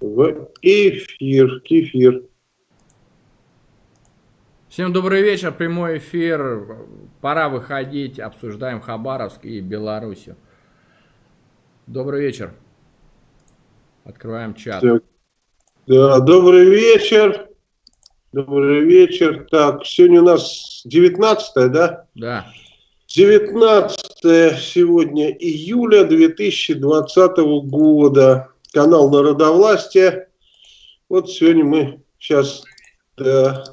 в эфир, кефир. Всем добрый вечер, прямой эфир. Пора выходить, обсуждаем Хабаровск и Белоруссию. Добрый вечер. Открываем чат. Так. Да, добрый вечер. Добрый вечер. Так, сегодня у нас 19 да? Да. 19 сегодня июля 2020 года канал Народовластия. Вот сегодня мы сейчас... Да,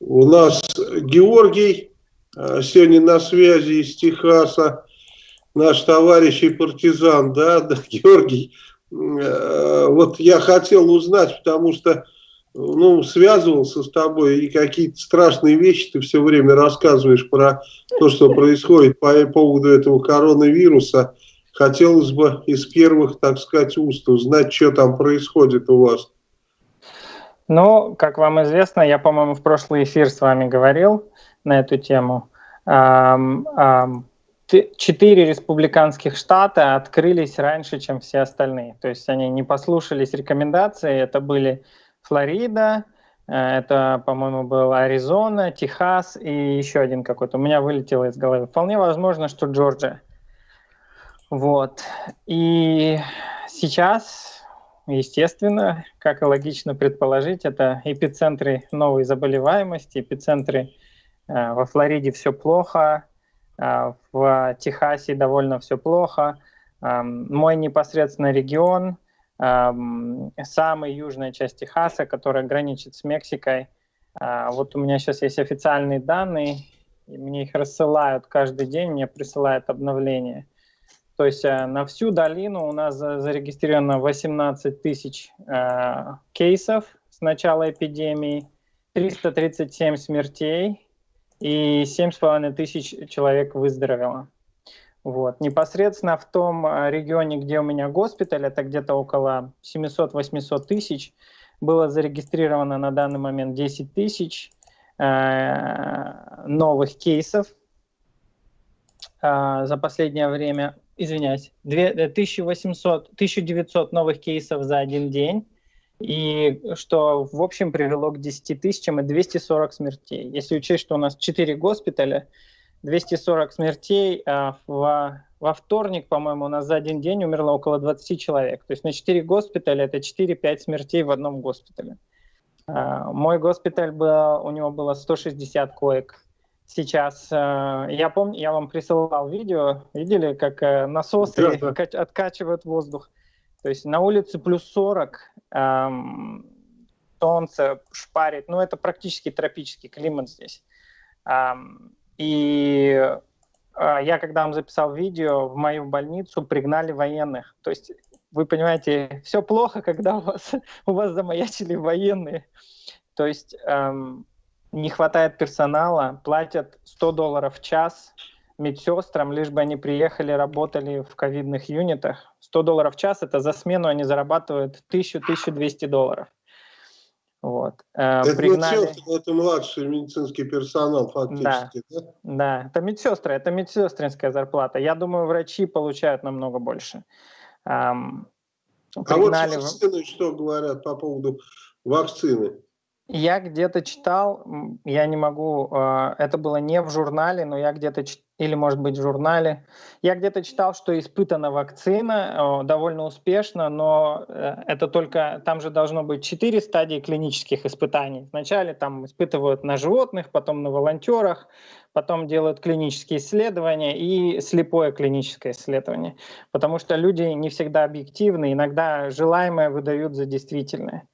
у нас Георгий а, сегодня на связи из Техаса, наш товарищ и партизан, да, да Георгий. А, вот я хотел узнать, потому что ну, связывался с тобой, и какие-то страшные вещи ты все время рассказываешь про то, что происходит по поводу этого коронавируса. Хотелось бы из первых, так сказать, уст узнать, что там происходит у вас. Ну, как вам известно, я, по-моему, в прошлый эфир с вами говорил на эту тему. Четыре республиканских штата открылись раньше, чем все остальные. То есть они не послушались рекомендаций. Это были Флорида, э, это, по-моему, был Аризона, Техас и еще один какой-то. У меня вылетело из головы. Вполне возможно, что Джорджия. Вот. И сейчас, естественно, как и логично предположить, это эпицентры новой заболеваемости, эпицентры э, во Флориде все плохо, э, в Техасе довольно все плохо. Э, мой непосредственный регион, самая южная часть Техаса, которая граничит с Мексикой. Э, вот у меня сейчас есть официальные данные, мне их рассылают каждый день, мне присылают обновления. То есть э, на всю долину у нас зарегистрировано 18 тысяч э, кейсов с начала эпидемии, 337 смертей и 7,5 тысяч человек выздоровело. Вот. Непосредственно в том э, регионе, где у меня госпиталь, это где-то около 700-800 тысяч, было зарегистрировано на данный момент 10 тысяч э, новых кейсов э, за последнее время извиняюсь, 1800, 1900 новых кейсов за один день, и что в общем привело к 10 тысячам и 240 смертей. Если учесть, что у нас 4 госпиталя, 240 смертей, а во, во вторник, по-моему, у нас за один день умерло около 20 человек. То есть на 4 госпиталя это 4-5 смертей в одном госпитале. А, мой госпиталь, был, у него было 160 коек сейчас. Э, я помню, я вам присылал видео, видели, как э, насосы да, да. откачивают воздух. То есть на улице плюс 40, эм, солнце шпарит, ну это практически тропический климат здесь. Эм, и э, я, когда вам записал видео, в мою больницу пригнали военных. То есть вы понимаете, все плохо, когда у вас, у вас замаячили военные. То есть эм, не хватает персонала, платят 100 долларов в час медсестрам, лишь бы они приехали, работали в ковидных юнитах. 100 долларов в час, это за смену они зарабатывают 1000-1200 долларов. Вот. Э, это Пригнали... медсестры, это младший медицинский персонал фактически, да? Да, да это медсестры, это медсестринская зарплата. Я думаю, врачи получают намного больше. Пригнали... А вот вакцины что говорят по поводу вакцины? Я где-то читал, я не могу, а, это было не в журнале, но я где-то, или может быть в журнале, я где-то читал, что испытана вакцина довольно успешно, но э, это только, там же должно быть четыре стадии клинических испытаний. Вначале там испытывают на животных, потом на волонтерах, потом делают клинические исследования и слепое клиническое исследование, потому что люди не всегда объективны, иногда желаемое выдают за действительное.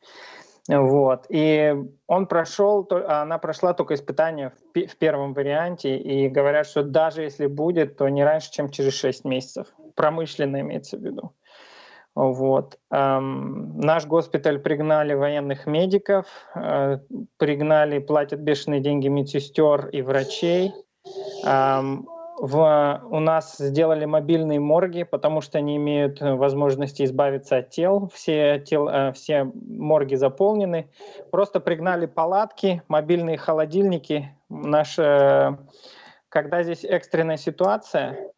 Вот. И он прошел, она прошла только испытание в первом варианте, и говорят, что даже если будет, то не раньше, чем через 6 месяцев. Промышленно имеется в виду. Вот. Эм, наш госпиталь пригнали военных медиков, э, пригнали, платят бешеные деньги медсестер и врачей. Эм, в, у нас сделали мобильные морги, потому что они имеют возможности избавиться от тел. Все, тел, э, все морги заполнены. Просто пригнали палатки, мобильные холодильники. Наш, э, когда здесь экстренная ситуация,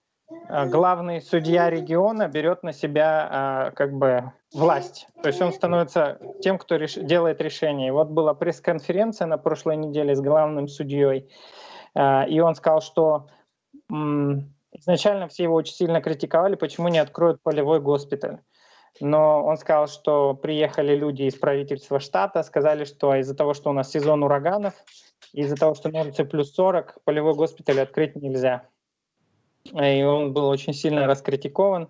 э, главный судья региона берет на себя э, как бы власть. То есть он становится тем, кто реш... делает решение. Вот была пресс-конференция на прошлой неделе с главным судьей, и он сказал, что изначально все его очень сильно критиковали, почему не откроют полевой госпиталь. Но он сказал, что приехали люди из правительства штата, сказали, что из-за того, что у нас сезон ураганов, из-за того, что улице плюс 40, полевой госпиталь открыть нельзя. И он был очень сильно раскритикован.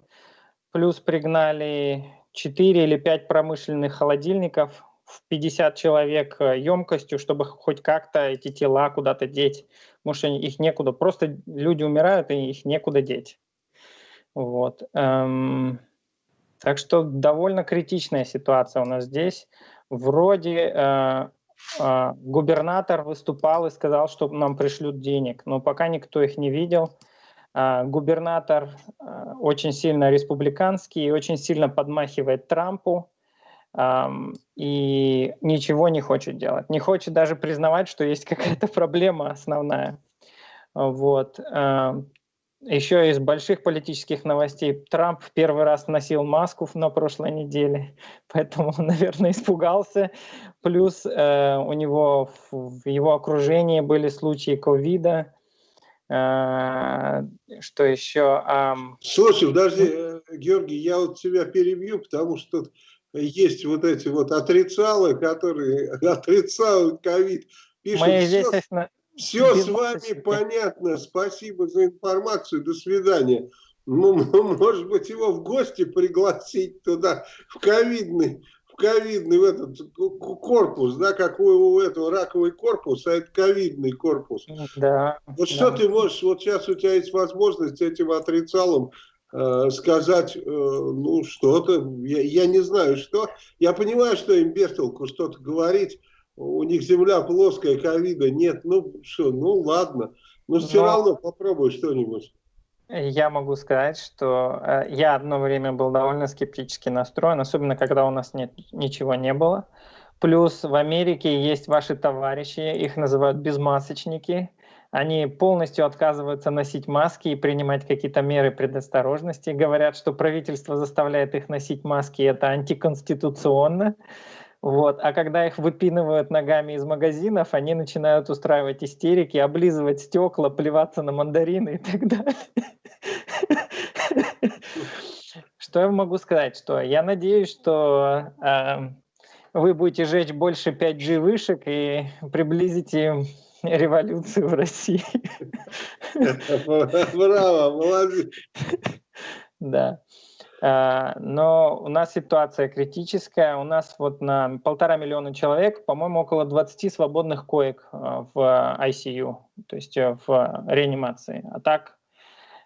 Плюс пригнали 4 или 5 промышленных холодильников в 50 человек емкостью, чтобы хоть как-то эти тела куда-то деть. Потому что их некуда. Просто люди умирают, и их некуда деть. Вот. Эм... Так что довольно критичная ситуация у нас здесь. Вроде э, э, губернатор выступал и сказал, что нам пришлют денег, но пока никто их не видел. Э, губернатор очень сильно республиканский и очень сильно подмахивает Трампу и ничего не хочет делать. Не хочет даже признавать, что есть какая-то проблема основная. Вот. Еще из больших политических новостей. Трамп в первый раз носил маску на прошлой неделе, поэтому, наверное, испугался. Плюс э, у него в, его окружении были случаи ковида. Э, что еще? Э, Слушай, подожди, э, Георгий, я вот тебя перебью, потому что есть вот эти вот отрицалы, которые отрицают ковид. Пишут, Мы здесь, все с вами понятно. Спасибо за информацию. До свидания. Ну, может быть, его в гости пригласить туда, в ковидный, в ковидный в этот корпус, да, как у, у этого раковый корпус, а это ковидный корпус. Да. Вот да. что ты можешь, вот сейчас у тебя есть возможность этим отрицалом сказать, э, ну, что-то, я, я не знаю, что. Я понимаю, что им без толку что-то говорить, у них земля плоская, ковида нет, ну что, ну ладно, но все но... равно попробуй что-нибудь. Я могу сказать, что э, я одно время был довольно скептически настроен, особенно когда у нас нет, ничего не было. Плюс в Америке есть ваши товарищи, их называют безмасочники. Они полностью отказываются носить маски и принимать какие-то меры предосторожности. Говорят, что правительство заставляет их носить маски, это антиконституционно. Вот. А когда их выпинывают ногами из магазинов, они начинают устраивать истерики, облизывать стекла, плеваться на мандарины и так далее. Что я могу сказать? Что я надеюсь, что э, вы будете жечь больше 5G вышек и приблизите революцию в России. Браво, молодец. Да. Э, но у нас ситуация критическая. У нас вот на полтора миллиона человек, по-моему, около 20 свободных коек э, в ICU, то есть э, в реанимации. А так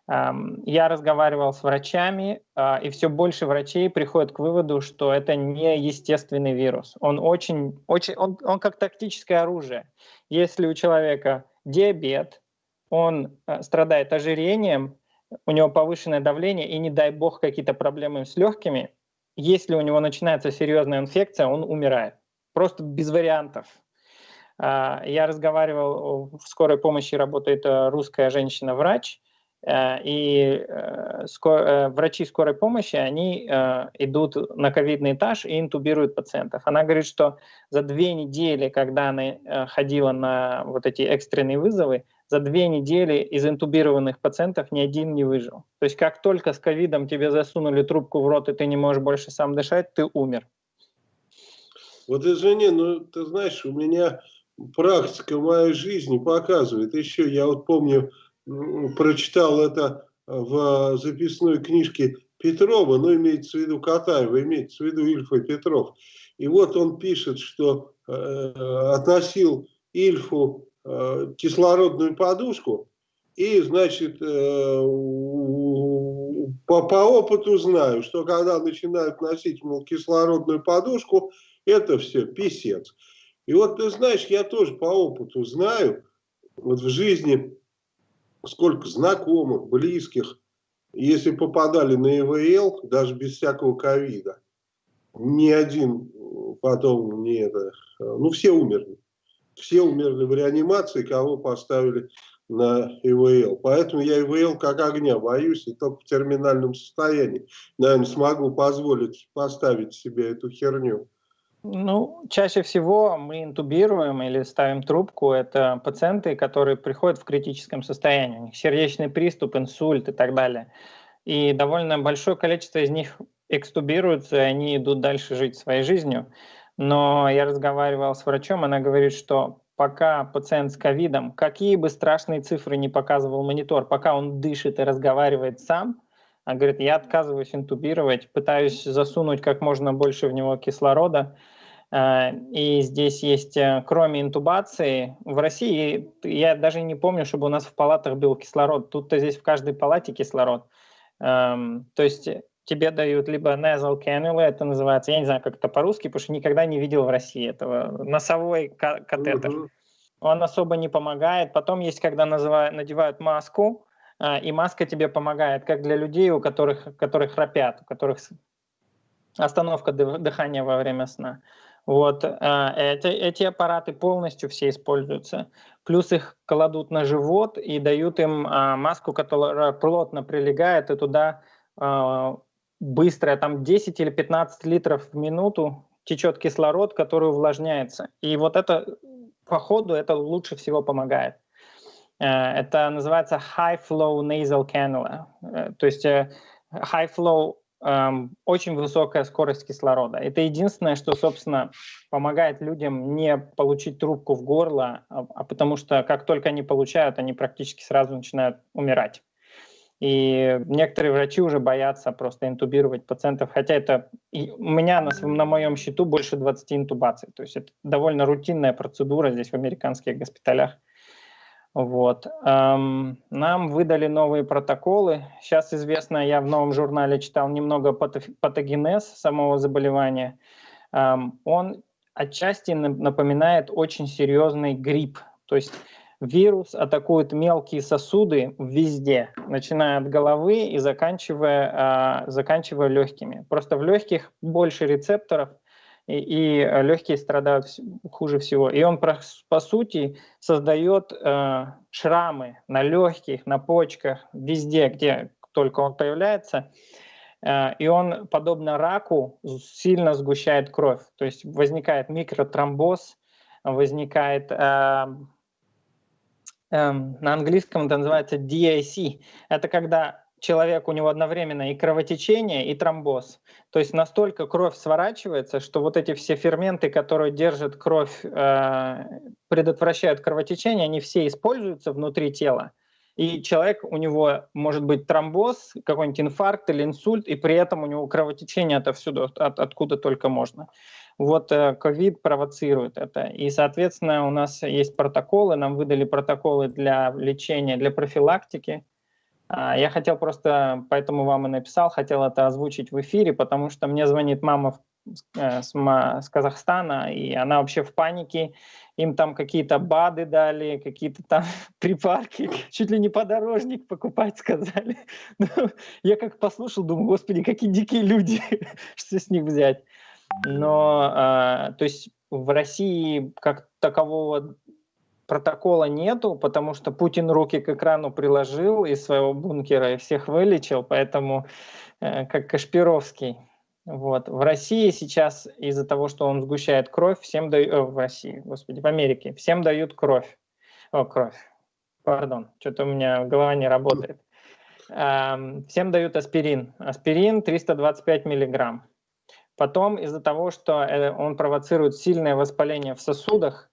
я разговаривал с врачами, и все больше врачей приходят к выводу, что это не естественный вирус. Он очень, очень, он, он как тактическое оружие. Если у человека диабет, он страдает ожирением, у него повышенное давление и, не дай бог, какие-то проблемы с легкими, если у него начинается серьезная инфекция, он умирает. Просто без вариантов. А, я разговаривал, в скорой помощи работает э, русская женщина-врач, э, и э, врачи скорой помощи, они идут на ковидный этаж и интубируют пациентов. Она говорит, что за две недели, когда она ходила на вот эти экстренные вызовы, за две недели из интубированных пациентов ни один не выжил. То есть как только с ковидом тебе засунули трубку в рот, и ты не можешь больше сам дышать, ты умер. Вот извини, ну ты знаешь, у меня практика моей жизни показывает. Еще я вот помню, прочитал это в записной книжке Петрова, ну имеется в виду Катаева, имеется в виду Ильфа Петров. И вот он пишет, что э, относил Ильфу Э, кислородную подушку и, значит, э, по, по опыту знаю, что когда начинают носить, мол, кислородную подушку, это все писец. И вот ты знаешь, я тоже по опыту знаю, вот в жизни сколько знакомых, близких, если попадали на ИВЛ, даже без всякого ковида, ни один потом не это, ну все умерли все умерли в реанимации, кого поставили на ИВЛ. Поэтому я ИВЛ как огня боюсь, и только в терминальном состоянии, наверное, смогу позволить поставить себе эту херню. Ну, чаще всего мы интубируем или ставим трубку. Это пациенты, которые приходят в критическом состоянии. У них сердечный приступ, инсульт и так далее. И довольно большое количество из них экстубируются, и они идут дальше жить своей жизнью. Но я разговаривал с врачом, она говорит, что пока пациент с ковидом, какие бы страшные цифры не показывал монитор, пока он дышит и разговаривает сам, она говорит, я отказываюсь интубировать, пытаюсь засунуть как можно больше в него кислорода. Э, и здесь есть, э, кроме интубации, в России, я даже не помню, чтобы у нас в палатах был кислород. Тут-то здесь в каждой палате кислород. Эм, то есть тебе дают либо nasal cannula, это называется, я не знаю, как это по-русски, потому что никогда не видел в России этого, носовой катетер. Uh-huh. Он особо не помогает. Потом есть, когда называют, надевают маску, а, и маска тебе помогает, как для людей, у которых, которые храпят, у которых остановка дыхания во время сна. Вот а, эти, эти аппараты полностью все используются. Плюс их кладут на живот и дают им а, маску, которая плотно прилегает, и туда быстрая, там 10 или 15 литров в минуту течет кислород, который увлажняется. И вот это по ходу это лучше всего помогает. Э, это называется high flow nasal cannula. Э, то есть э, high flow очень высокая скорость кислорода. Это единственное, что, собственно, помогает людям не получить трубку в горло, а, а потому что как только они получают, они практически сразу начинают умирать. И некоторые врачи уже боятся просто интубировать пациентов, хотя это у меня на, на моем счету больше 20 интубаций. То есть это довольно рутинная процедура здесь в американских госпиталях. Вот. Эм, нам выдали новые протоколы. Сейчас известно, я в новом журнале читал немного патогенез самого заболевания. Эм, он отчасти напоминает очень серьезный грипп. То есть Вирус атакует мелкие сосуды везде, начиная от головы и заканчивая, а, заканчивая легкими. Просто в легких больше рецепторов, и, и легкие страдают хуже всего. И он, по сути, создает э, шрамы на легких, на почках, везде, где только он появляется. Э, и он, подобно раку, сильно сгущает кровь. То есть возникает микротромбоз, возникает э, эм, на английском это называется DIC. Это когда человек, у него одновременно и кровотечение, и тромбоз. То есть настолько кровь сворачивается, что вот эти все ферменты, которые держат кровь, э, предотвращают кровотечение, они все используются внутри тела. И человек, у него может быть тромбоз, какой-нибудь инфаркт или инсульт, и при этом у него кровотечение отовсюду, от, откуда только можно. Вот э, ковид провоцирует это. И, соответственно, у нас есть протоколы, нам выдали протоколы для лечения, для профилактики. А, я хотел просто, поэтому вам и написал, хотел это озвучить в эфире, потому что мне звонит мама э, с, Казахстана, и она вообще в панике. Им там какие-то БАДы дали, какие-то там припарки, чуть ли не подорожник покупать сказали. Ну, я как послушал, думаю, господи, какие дикие люди, что с них взять. Но, э, то есть в России как такового протокола нету, потому что Путин руки к экрану приложил из своего бункера и всех вылечил, поэтому э, как Кашпировский. Вот. В России сейчас из-за того, что он сгущает кровь, всем дают, э, в России, господи, в Америке, всем дают кровь. О, кровь. Пардон, что-то у меня голова не работает. Эм, всем дают аспирин. Аспирин 325 миллиграмм. Потом из-за того, что э, он провоцирует сильное воспаление в сосудах,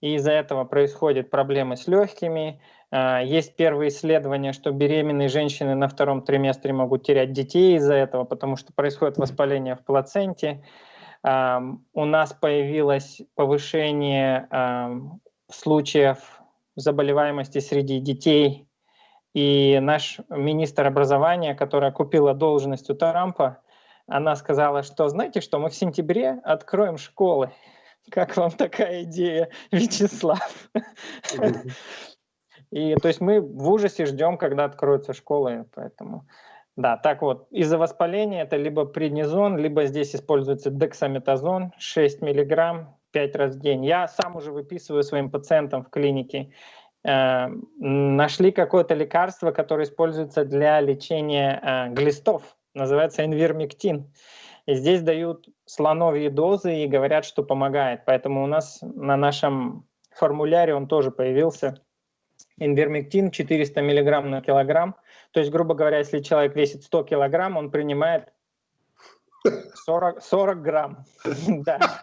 и из-за этого происходят проблемы с легкими. А, есть первые исследования, что беременные женщины на втором триместре могут терять детей из-за этого, потому что происходит воспаление в плаценте. У нас появилось повышение случаев заболеваемости среди детей. И наш министр образования, которая купила должность у Трампа, она сказала, что знаете что, мы в сентябре откроем школы. Как вам такая идея, Вячеслав? И то есть мы в ужасе ждем, когда откроются школы, поэтому... Да, так вот, из-за воспаления это либо преднизон, либо здесь используется дексаметазон 6 миллиграмм 5 раз в день. Я сам уже выписываю своим пациентам в клинике э, нашли какое-то лекарство, которое используется для лечения э, глистов, называется инвермектин. И здесь дают слоновьи дозы и говорят, что помогает. Поэтому у нас на нашем формуляре он тоже появился. Инвермектин 400 мг на килограмм. То есть, грубо говоря, если человек весит 100 килограмм, он принимает 40, 40 грамм. Да.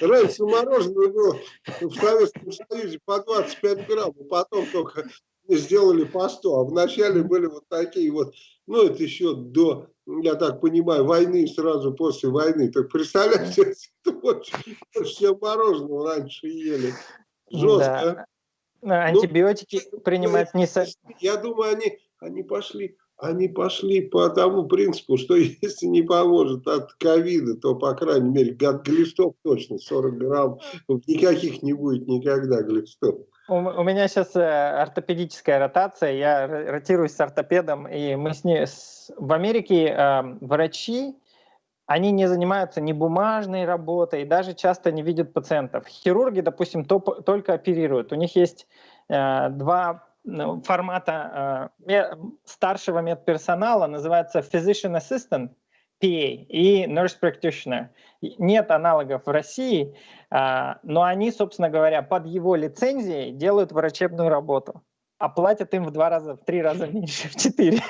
Раньше мороженое было в Советском Союзе по 25 грамм, а потом только сделали по 100. А вначале были вот такие вот, ну это еще до, я так понимаю, войны, сразу после войны. Так представляете, все мороженое раньше ели. Жестко. Да. Антибиотики ну, принимать не... Я думаю, они, они пошли они пошли по тому принципу, что если не поможет от ковида, то, по крайней мере, от глистов точно 40 грамм, никаких не будет никогда глистов. У, у меня сейчас э, ортопедическая ротация, я ротируюсь с ортопедом, и мы с ней... С, в Америке э, врачи, они не занимаются ни бумажной работой, даже часто не видят пациентов. Хирурги, допустим, топ, только оперируют. У них есть э, два формата э, старшего медперсонала называется physician assistant, PA, и nurse practitioner. Нет аналогов в России, э, но они, собственно говоря, под его лицензией делают врачебную работу а платят им в два раза, в три раза меньше, в четыре.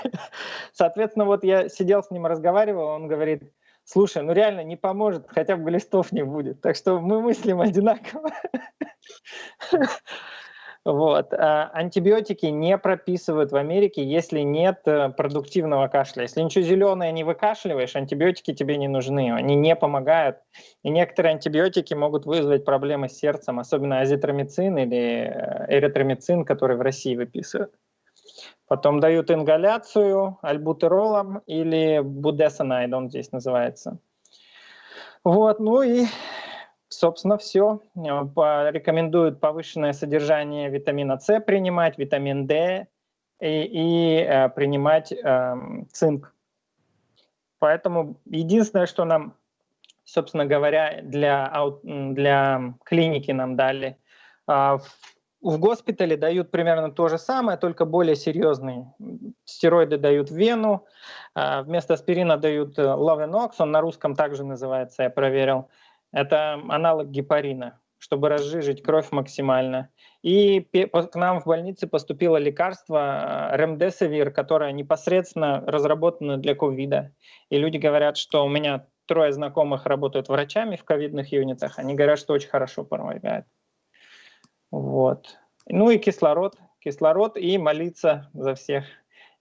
Соответственно, вот я сидел с ним, разговаривал, он говорит, слушай, ну реально не поможет, хотя бы глистов не будет. Так что мы мыслим одинаково. Вот. А антибиотики не прописывают в Америке, если нет э, продуктивного кашля. Если ничего зеленое не выкашливаешь, антибиотики тебе не нужны, они не помогают. И некоторые антибиотики могут вызвать проблемы с сердцем, особенно азитромицин или э, эритромицин, который в России выписывают. Потом дают ингаляцию альбутеролом или будесонайд, он здесь называется. Вот, ну и Собственно, все. Э, рекомендуют повышенное содержание витамина С принимать, витамин D и, и э, принимать э, цинк. Поэтому единственное, что нам, собственно говоря, для, для клиники нам дали, э, в госпитале дают примерно то же самое, только более серьезные. Стероиды дают в вену, вместо аспирина дают лавенокс, он на русском также называется, я проверил. Это аналог гепарина, чтобы разжижить кровь максимально. И к нам в больнице поступило лекарство ремдесивир, которое непосредственно разработано для ковида. И люди говорят, что у меня трое знакомых работают врачами в ковидных юнитах. Они говорят, что очень хорошо помогает. Вот. Ну и кислород. Кислород и молиться за всех.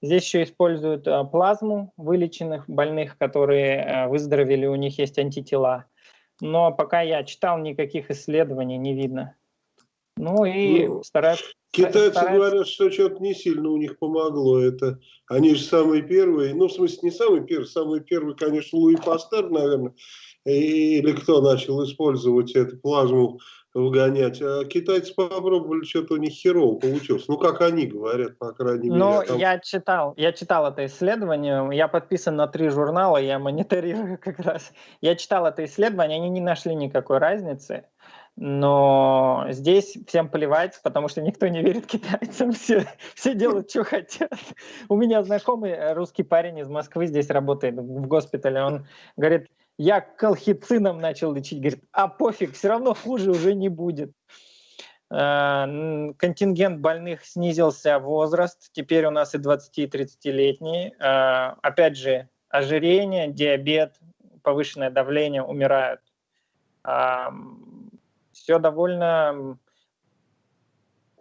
Здесь еще используют э, плазму вылеченных больных, которые э, выздоровели, у них есть антитела но пока я читал, никаких исследований не видно. Ну и ну, стараюсь... Китайцы стараются... говорят, что что-то не сильно у них помогло это. Они же самые первые, ну в смысле не самые первые, самые первые, конечно, Луи Пастер, наверное, или кто начал использовать эту плазму выгонять. А китайцы попробовали, что-то у них херово получилось. Ну, как они говорят, по крайней мере. Ну, там... я читал, я читал это исследование, я подписан на три журнала, я мониторирую как раз. Я читал это исследование, они не нашли никакой разницы. Но здесь всем плевать, потому что никто не верит китайцам, все, все делают, что хотят. У меня знакомый русский парень из Москвы здесь работает в госпитале, он говорит, я колхицином начал лечить, говорит, а пофиг, все равно хуже уже не будет. Э, контингент больных снизился возраст, теперь у нас и 20 и 30-летние. Э, опять же, ожирение, диабет, повышенное давление умирают. Все довольно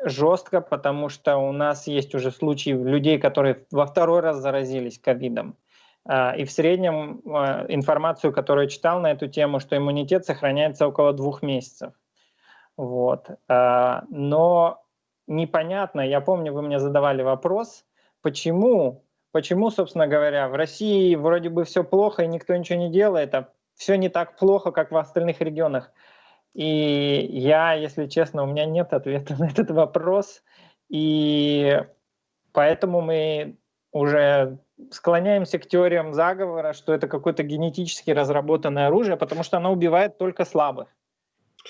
жестко, потому что у нас есть уже случаи людей, которые во второй раз заразились ковидом. А, и в среднем а, информацию, которую читал на эту тему, что иммунитет сохраняется около двух месяцев. Вот. А, но непонятно, я помню, вы мне задавали вопрос, почему, почему, собственно говоря, в России вроде бы все плохо и никто ничего не делает, а все не так плохо, как в остальных регионах. И я, если честно, у меня нет ответа на этот вопрос. И поэтому мы уже склоняемся к теориям заговора, что это какое-то генетически разработанное оружие, потому что оно убивает только слабых.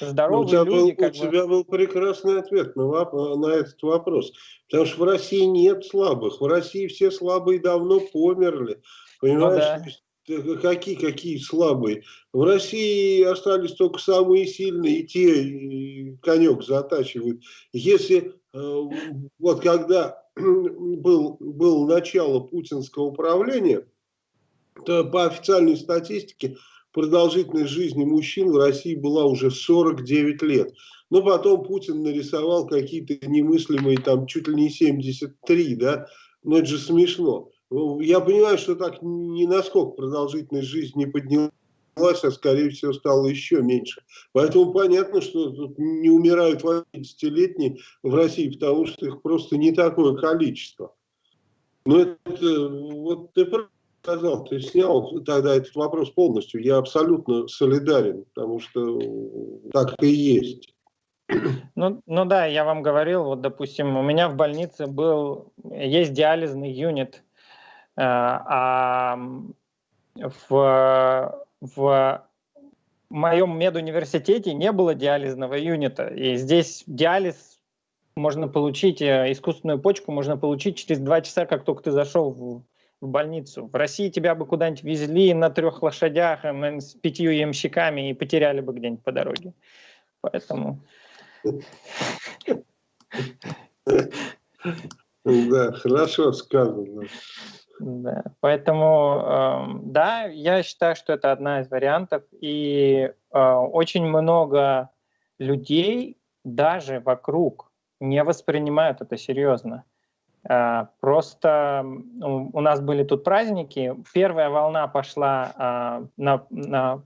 здоровые ну, у тебя люди... Был, у бы... тебя был прекрасный ответ на, на этот вопрос. Потому что в России нет слабых. В России все слабые давно померли. Понимаешь? Ну, да. Какие, какие слабые? В России остались только самые сильные, и те и конек затачивают. Если э, вот когда был, было начало путинского управления, то по официальной статистике продолжительность жизни мужчин в России была уже 49 лет. Но потом Путин нарисовал какие-то немыслимые, там, чуть ли не 73, да, но это же смешно. Я понимаю, что так ни насколько продолжительность жизни не поднялась, а скорее всего стало еще меньше. Поэтому понятно, что тут не умирают 80-летние в России, потому что их просто не такое количество. Но это, вот ты сказал, ты снял тогда этот вопрос полностью. Я абсолютно солидарен, потому что так и есть. Ну, ну да, я вам говорил, вот, допустим, у меня в больнице был, есть диализный юнит, э, а в, в моем медуниверситете не было диализного юнита, и здесь диализ можно получить, э, искусственную почку можно получить через два часа, как только ты зашел в, в больницу. В России тебя бы куда-нибудь везли на трех лошадях с пятью ямщиками и потеряли бы где-нибудь по дороге. Поэтому... Да, хорошо сказано. Да, поэтому, э, да, я считаю, что это одна из вариантов. И э, очень много людей даже вокруг не воспринимают это серьезно. А, просто у нас были тут праздники. Первая волна пошла а, на, на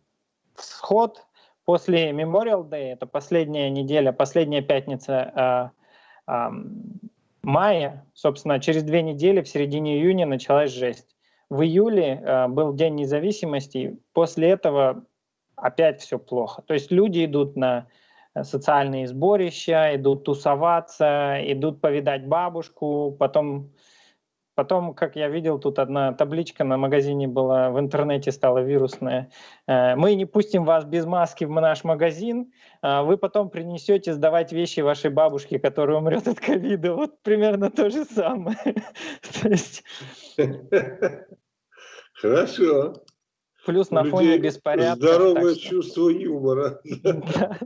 всход после Memorial Day, это последняя неделя, последняя пятница а, мая. Собственно, через две недели, в середине июня, началась жесть. В июле был День независимости, после этого опять все плохо. То есть люди идут на социальные сборища, идут тусоваться, идут повидать бабушку, потом, потом, как я видел, тут одна табличка на магазине была, в интернете стала вирусная. Э, Мы не пустим вас без маски в наш магазин, а вы потом принесете сдавать вещи вашей бабушке, которая умрет от ковида. Вот примерно то же самое. Хорошо. Плюс на фоне беспорядка. Здоровое чувство юмора.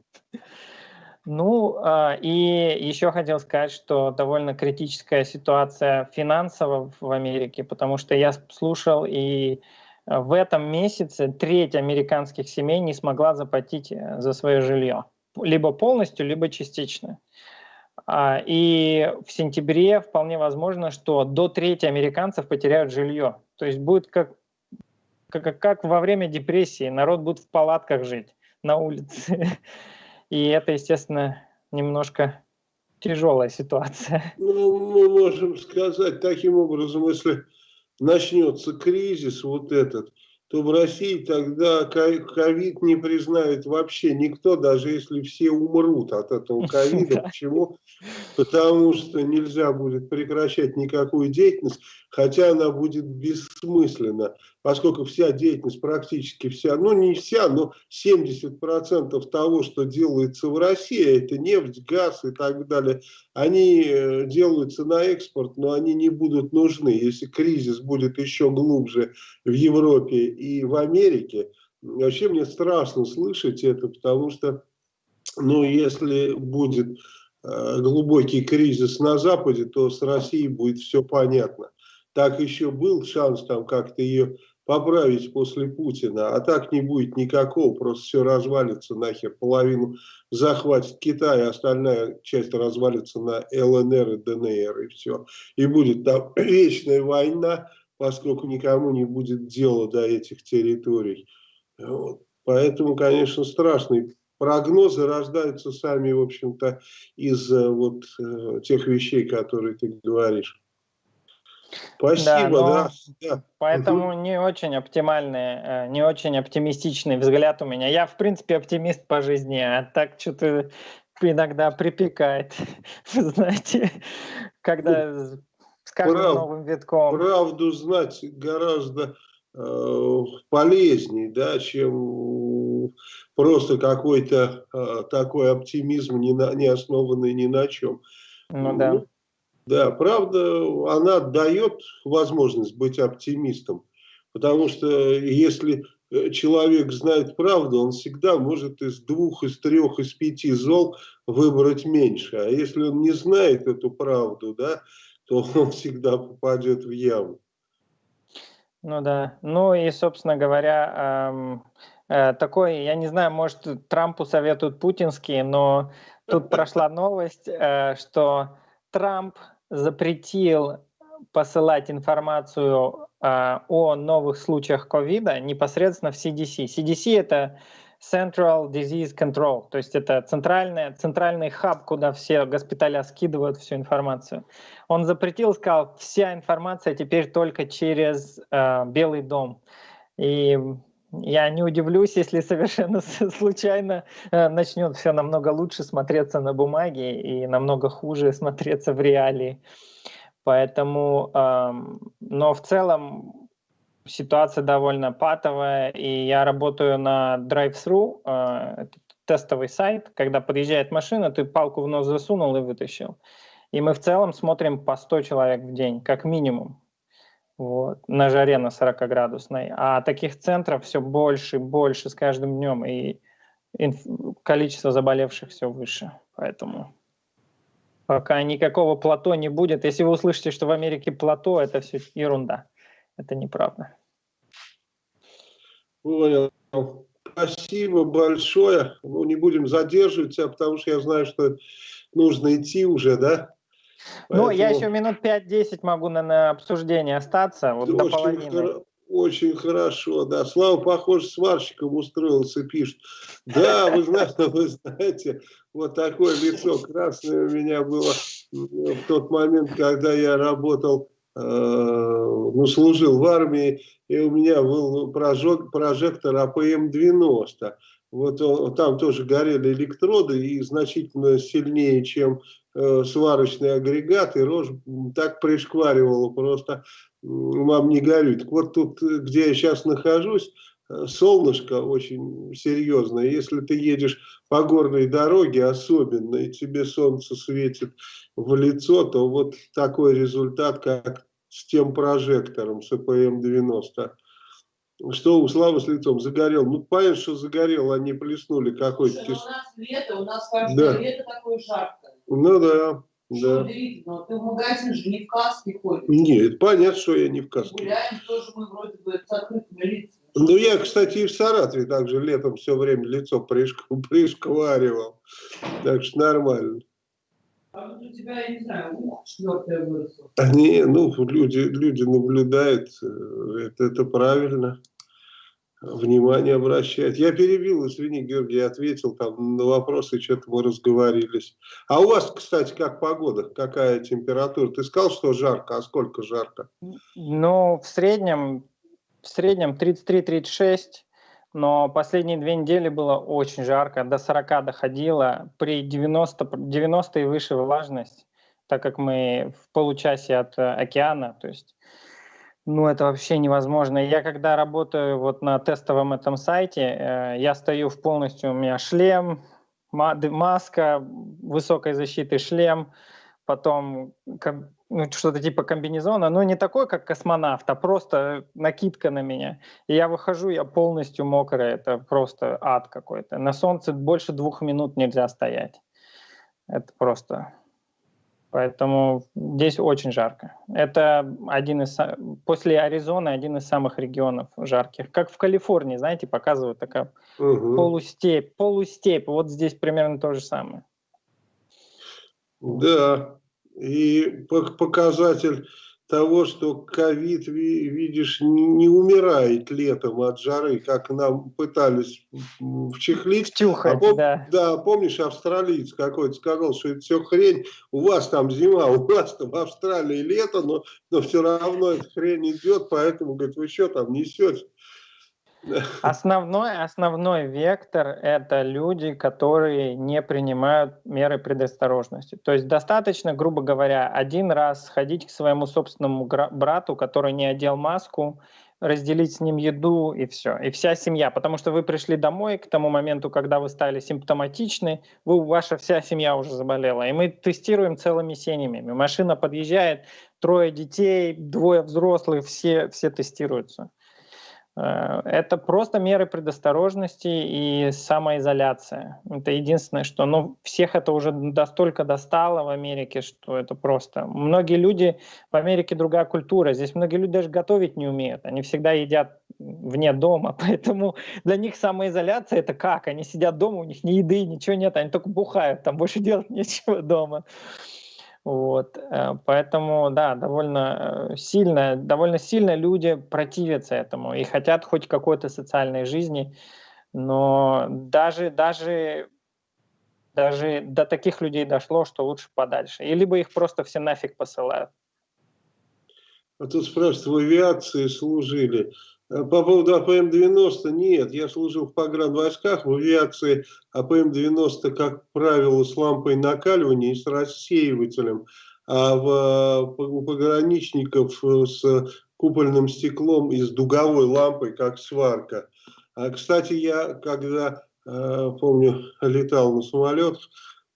Ну, а, и еще хотел сказать, что довольно критическая ситуация финансово в Америке, потому что я слушал, и а, в этом месяце треть американских семей не смогла заплатить э, за свое жилье. Либо полностью, либо частично. А, и в сентябре вполне возможно, что до трети американцев потеряют жилье. То есть будет как, как, как во время депрессии, народ будет в палатках жить на улице. И это, естественно, немножко тяжелая ситуация. Ну, мы можем сказать таким образом, если начнется кризис вот этот, то в России тогда ковид не признает вообще никто, даже если все умрут от этого ковида. Почему? Потому что нельзя будет прекращать никакую деятельность, хотя она будет бессмысленна, поскольку вся деятельность, практически вся, ну не вся, но 70% того, что делается в России, это нефть, газ и так далее, они э, делаются на экспорт, но они не будут нужны. Если кризис будет еще глубже в Европе и в Америке, вообще мне страшно слышать это, потому что, ну, если будет э, глубокий кризис на Западе, то с Россией будет все понятно так еще был шанс там как-то ее поправить после Путина, а так не будет никакого, просто все развалится нахер, половину захватит Китай, а остальная часть развалится на ЛНР и ДНР, и все. И будет там вечная война, поскольку никому не будет дела до этих территорий. Вот. Поэтому, конечно, страшные прогнозы рождаются сами, в общем-то, из э, вот э, тех вещей, которые ты говоришь. Спасибо, да. да. Поэтому угу. не очень оптимальный, э, не очень оптимистичный взгляд у меня. Я, в принципе, оптимист по жизни, а так что-то иногда припекает, вы знаете, когда ну, с каждым Прав, новым витком. Правду знать гораздо э, полезнее, да, чем просто какой-то э, такой оптимизм, не, на, не основанный ни на чем. Ну да. Ну, да, правда, она дает возможность быть оптимистом, потому что если э, человек знает правду, он всегда может из двух, из трех, из пяти зол выбрать меньше. А если он не знает эту правду, да, то он всегда попадет в яму. Ну да. Ну и, собственно говоря, эм, э, такой, я не знаю, может, Трампу советуют путинские, но тут прошла новость, э, что Трамп запретил посылать информацию э, о новых случаях ковида непосредственно в CDC. CDC это Central Disease Control, то есть это центральный, центральный хаб, куда все госпиталя скидывают всю информацию. Он запретил, сказал, вся информация теперь только через э, Белый дом. И я не удивлюсь, если совершенно случайно э, начнет все намного лучше смотреться на бумаге и намного хуже смотреться в реалии. Поэтому, э, но в целом ситуация довольно патовая, и я работаю на drive-thru, э, тестовый сайт, когда подъезжает машина, ты палку в нос засунул и вытащил. И мы в целом смотрим по 100 человек в день, как минимум, вот, на жаре на 40-градусной. А таких центров все больше и больше с каждым днем, и количество заболевших все выше. Поэтому пока никакого плато не будет. Если вы услышите, что в Америке плато, это все ерунда. Это неправда. Понял. Спасибо большое. Ну, не будем задерживать тебя, потому что я знаю, что нужно идти уже, да? Поэтому... Ну, я еще минут 5-10 могу на, на обсуждение остаться, вот до половины. Хор... Очень хорошо, да. Слава, похоже, сварщиком устроился, пишет. Да, вы знаете, вы знаете, вот такое лицо красное у меня было в тот момент, когда я работал Э, ну, служил в армии, и у меня был прожектор, прожектор АПМ-90. Вот он, там тоже горели электроды и значительно сильнее, чем э, сварочный агрегат, и рожу так пришкваривала просто, вам не горюет. Вот тут, где я сейчас нахожусь, э, солнышко очень серьезное. Если ты едешь по горной дороге особенно, и тебе солнце светит в лицо, то вот такой результат, как с тем прожектором, с ЭПМ-90. Что у Славы с лицом? Загорел. Ну, понятно, что загорел, они плеснули какой-то... У нас лето, у нас каждое да. лето такое жарко. Ну да. Да. Но ты в магазин же не в каске ходишь. Нет, понятно, что я не в каске. Гуляем тоже мы вроде бы с открытыми лицами. Ну, я, кстати, и в Саратове также летом все время лицо пришк... пришкваривал. Так что нормально. А вот у тебя, я не знаю, ух, четвертое выросло. Не, ну, люди, люди наблюдают, э, это, это правильно. Внимание обращать. Я перебил, извини, Георгий, ответил там на вопросы, что-то мы разговорились. А у вас, кстати, как погода? Какая температура? Ты сказал, что жарко, а сколько жарко? Ну, в среднем, в среднем 33-36 но последние две недели было очень жарко, до 40 доходило, при 90, 90 и выше влажность, так как мы в получасе от э, океана, то есть ну, это вообще невозможно. Я когда работаю вот на тестовом этом сайте, э, я стою в полностью, у меня шлем, маска высокой защиты, шлем, потом ну, что-то типа комбинезона, но не такой, как космонавт, а просто накидка на меня. И я выхожу, я полностью мокрый, это просто ад какой-то. На солнце больше двух минут нельзя стоять. Это просто... Поэтому здесь очень жарко. Это один из... После Аризоны один из самых регионов жарких. Как в Калифорнии, знаете, показывают такая угу. полустепь. Полустепь. Вот здесь примерно то же самое. Да, и показатель того, что ковид, видишь, не умирает летом от жары, как нам пытались вчехлить. Втюхать, а пом, да. Да, помнишь, австралиец какой-то сказал, что это все хрень, у вас там зима, у вас там в Австралии лето, но, но все равно эта хрень идет, поэтому, говорит, вы что там несете? Основной, основной вектор – это люди, которые не принимают меры предосторожности. То есть достаточно, грубо говоря, один раз сходить к своему собственному брату, который не одел маску, разделить с ним еду и все. И вся семья, потому что вы пришли домой к тому моменту, когда вы стали симптоматичны, вы, ваша вся семья уже заболела. И мы тестируем целыми семьями. Машина подъезжает, трое детей, двое взрослых, все, все тестируются. Э, это просто меры предосторожности и самоизоляция. Это единственное, что ну, всех это уже настолько достало в Америке, что это просто... Многие люди... В Америке другая культура. Здесь многие люди даже готовить не умеют. Они всегда едят вне дома. Поэтому для них самоизоляция — это как? Они сидят дома, у них ни еды, ничего нет, они только бухают, там больше делать нечего дома. Вот, э, поэтому, да, довольно э, сильно, довольно сильно люди противятся этому и хотят хоть какой-то социальной жизни, но даже, даже, даже до таких людей дошло, что лучше подальше. И либо их просто все нафиг посылают. А тут спрашивают, в авиации служили. Э, по поводу АПМ-90 нет, я служил в погранвойсках, в авиации АПМ-90, как правило, с лампой накаливания и с рассеивателем, а в, у пограничников э, с купольным стеклом и с дуговой лампой, как сварка. А, кстати, я, когда, э, помню, летал на самолетах,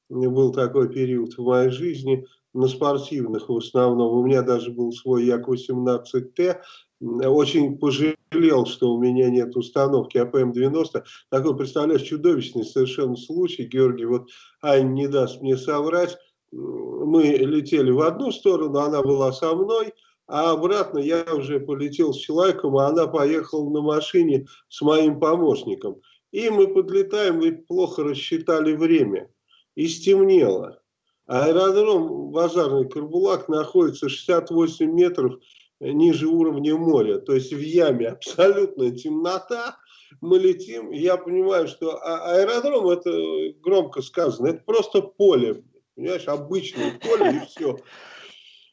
был такой период в моей жизни, на спортивных в основном. У меня даже был свой Як-18Т, очень пожалел, что у меня нет установки АПМ-90. Такой, представляешь, чудовищный совершенно случай, Георгий, вот Ань не даст мне соврать, мы летели в одну сторону, она была со мной, а обратно я уже полетел с человеком, а она поехала на машине с моим помощником. И мы подлетаем, и плохо рассчитали время. И стемнело. Аэродром Базарный Карбулак находится 68 метров ниже уровня моря, то есть в яме абсолютная темнота, мы летим, я понимаю, что а, аэродром, это громко сказано, это просто поле, понимаешь, обычное поле и все.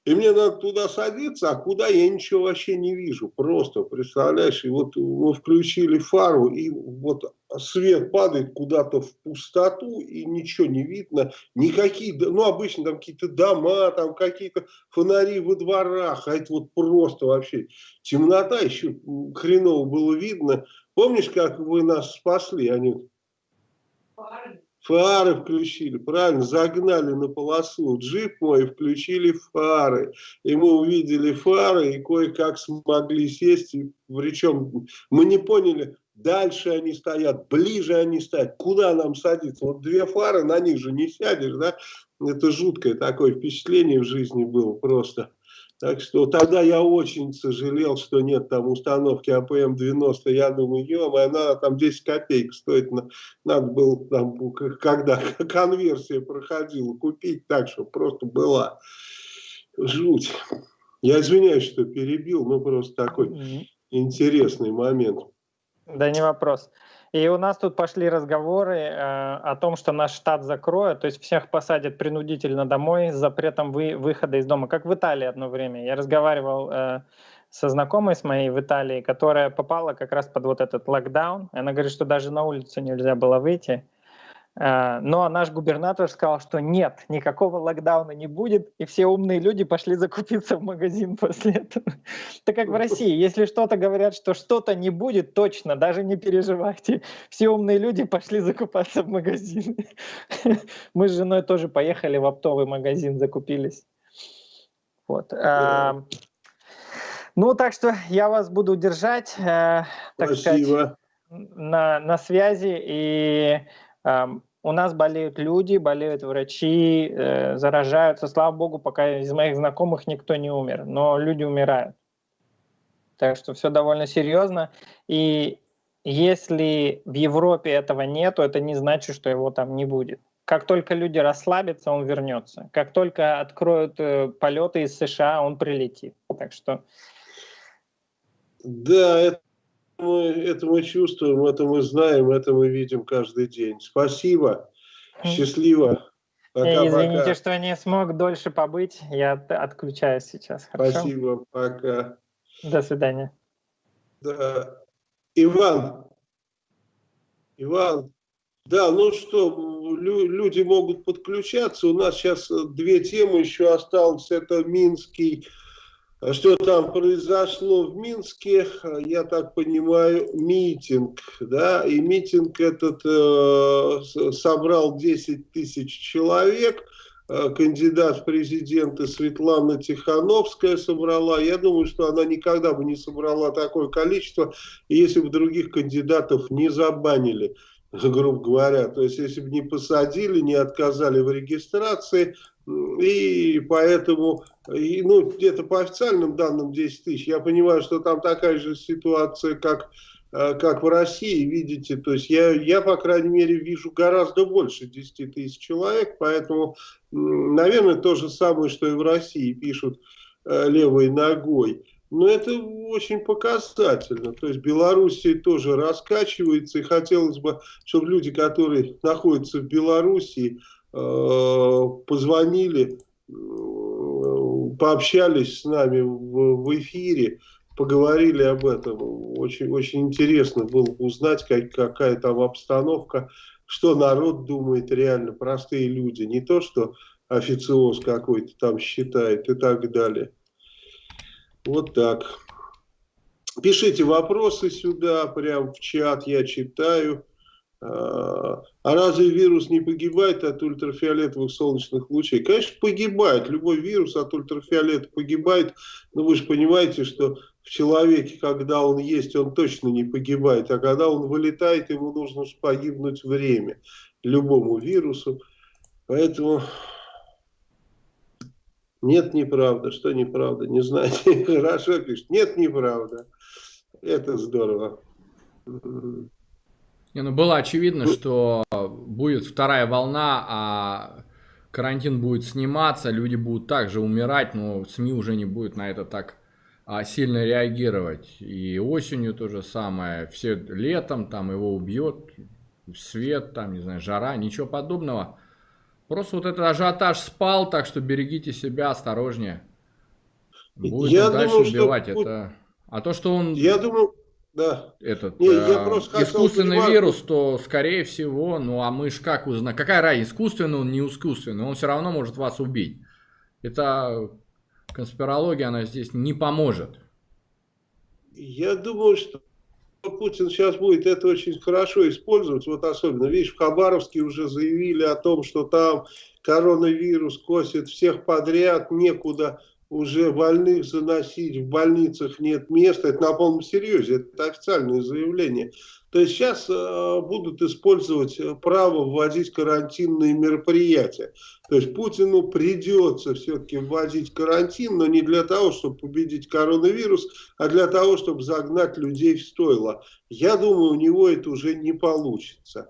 И мне надо туда садиться, а куда я ничего вообще не вижу. Просто, представляешь, и вот мы включили фару, и вот свет падает куда-то в пустоту, и ничего не видно. Никакие, ну, обычно там какие-то дома, там какие-то фонари во дворах, а это вот просто вообще темнота, еще хреново было видно. Помнишь, как вы нас спасли, Анют? Фары. Фары включили, правильно, загнали на полосу джип мой, включили фары. И мы увидели фары и кое-как смогли сесть. И, причем мы не поняли, дальше они стоят, ближе они стоят, куда нам садиться. Вот две фары, на них же не сядешь, да? Это жуткое такое впечатление в жизни было просто. Так что тогда я очень сожалел, что нет там установки АПМ-90. Я думаю, ё она там 10 копеек стоит. Надо было там, когда конверсия проходила, купить так, чтобы просто была жуть. Я извиняюсь, что перебил, но просто такой интересный момент. Да не вопрос. И у нас тут пошли разговоры э, о том, что наш штат закроют, то есть всех посадят принудительно домой с запретом вы, выхода из дома, как в Италии одно время. Я разговаривал э, со знакомой с моей в Италии, которая попала как раз под вот этот локдаун. Она говорит, что даже на улицу нельзя было выйти. Э, но наш губернатор сказал, что нет, никакого локдауна не будет, и все умные люди пошли закупиться в магазин после этого. Так как в России, если что-то говорят, что что-то не будет, точно, даже не переживайте. Все умные люди пошли закупаться в магазин. Мы с женой тоже поехали в оптовый магазин, закупились. Вот. А, ну, так что я вас буду держать, э, так сказать, на, на связи. И у нас болеют люди, болеют врачи, э, заражаются. Слава богу, пока из моих знакомых никто не умер, но люди умирают. Так что все довольно серьезно. И если в Европе этого нету, это не значит, что его там не будет. Как только люди расслабятся, он вернется. Как только откроют э, полеты из США, он прилетит. Так что... Да, это мы, это мы чувствуем, это мы знаем, это мы видим каждый день. Спасибо, счастливо. Пока, Извините, пока. что не смог дольше побыть, я отключаюсь сейчас. Хорошо? Спасибо, пока. До свидания. Да. Иван, Иван, да, ну что, люди могут подключаться. У нас сейчас две темы еще осталось. Это Минский что там произошло в Минске, я так понимаю, митинг, да, и митинг этот э, собрал 10 тысяч человек, э, кандидат в президенты Светлана Тихановская собрала, я думаю, что она никогда бы не собрала такое количество, если бы других кандидатов не забанили грубо говоря. То есть, если бы не посадили, не отказали в регистрации, и поэтому, и, ну, где-то по официальным данным 10 тысяч, я понимаю, что там такая же ситуация, как, э, как в России, видите, то есть я, я, по крайней мере, вижу гораздо больше 10 тысяч человек, поэтому, наверное, то же самое, что и в России пишут э, левой ногой. Но это очень показательно. То есть Белоруссия тоже раскачивается, и хотелось бы, чтобы люди, которые находятся в Белоруссии, Э, позвонили, э, пообщались с нами в, эфире, поговорили об этом. Очень, очень интересно было узнать, как, какая там обстановка, что народ думает реально, простые люди. Не то, что официоз какой-то там считает и так далее. Вот так. Пишите вопросы сюда, прям в чат, я читаю. А, а разве вирус не погибает от ультрафиолетовых солнечных лучей? Конечно, погибает. Любой вирус от ультрафиолета погибает. Но вы же понимаете, что в человеке, когда он есть, он точно не погибает. А когда он вылетает, ему нужно погибнуть время. Любому вирусу. Поэтому нет, неправда. Что неправда? Не знаете. Хорошо пишет. Нет, неправда. Это здорово. Не, ну было очевидно, что будет вторая волна, а карантин будет сниматься, люди будут также умирать, но СМИ уже не будет на это так а, сильно реагировать. И осенью то же самое, все летом там его убьет, свет, там, не знаю, жара, ничего подобного. Просто вот этот ажиотаж спал, так что берегите себя, осторожнее. Будет Я дальше думаю, убивать что... это. А то, что он... Я думаю, да. этот Не, я э, искусственный хотел, вирус, то скорее всего, ну а мы ж как узнаем, какая разница, искусственный он, не искусственный, он все равно может вас убить. Это конспирология, она здесь не поможет. Я думаю, что Путин сейчас будет это очень хорошо использовать, вот особенно, видишь, в Хабаровске уже заявили о том, что там коронавирус косит всех подряд, некуда уже больных заносить, в больницах нет места. Это на полном серьезе, это официальное заявление. То есть сейчас э, будут использовать э, право вводить карантинные мероприятия. То есть Путину придется все-таки вводить карантин, но не для того, чтобы победить коронавирус, а для того, чтобы загнать людей в стойло. Я думаю, у него это уже не получится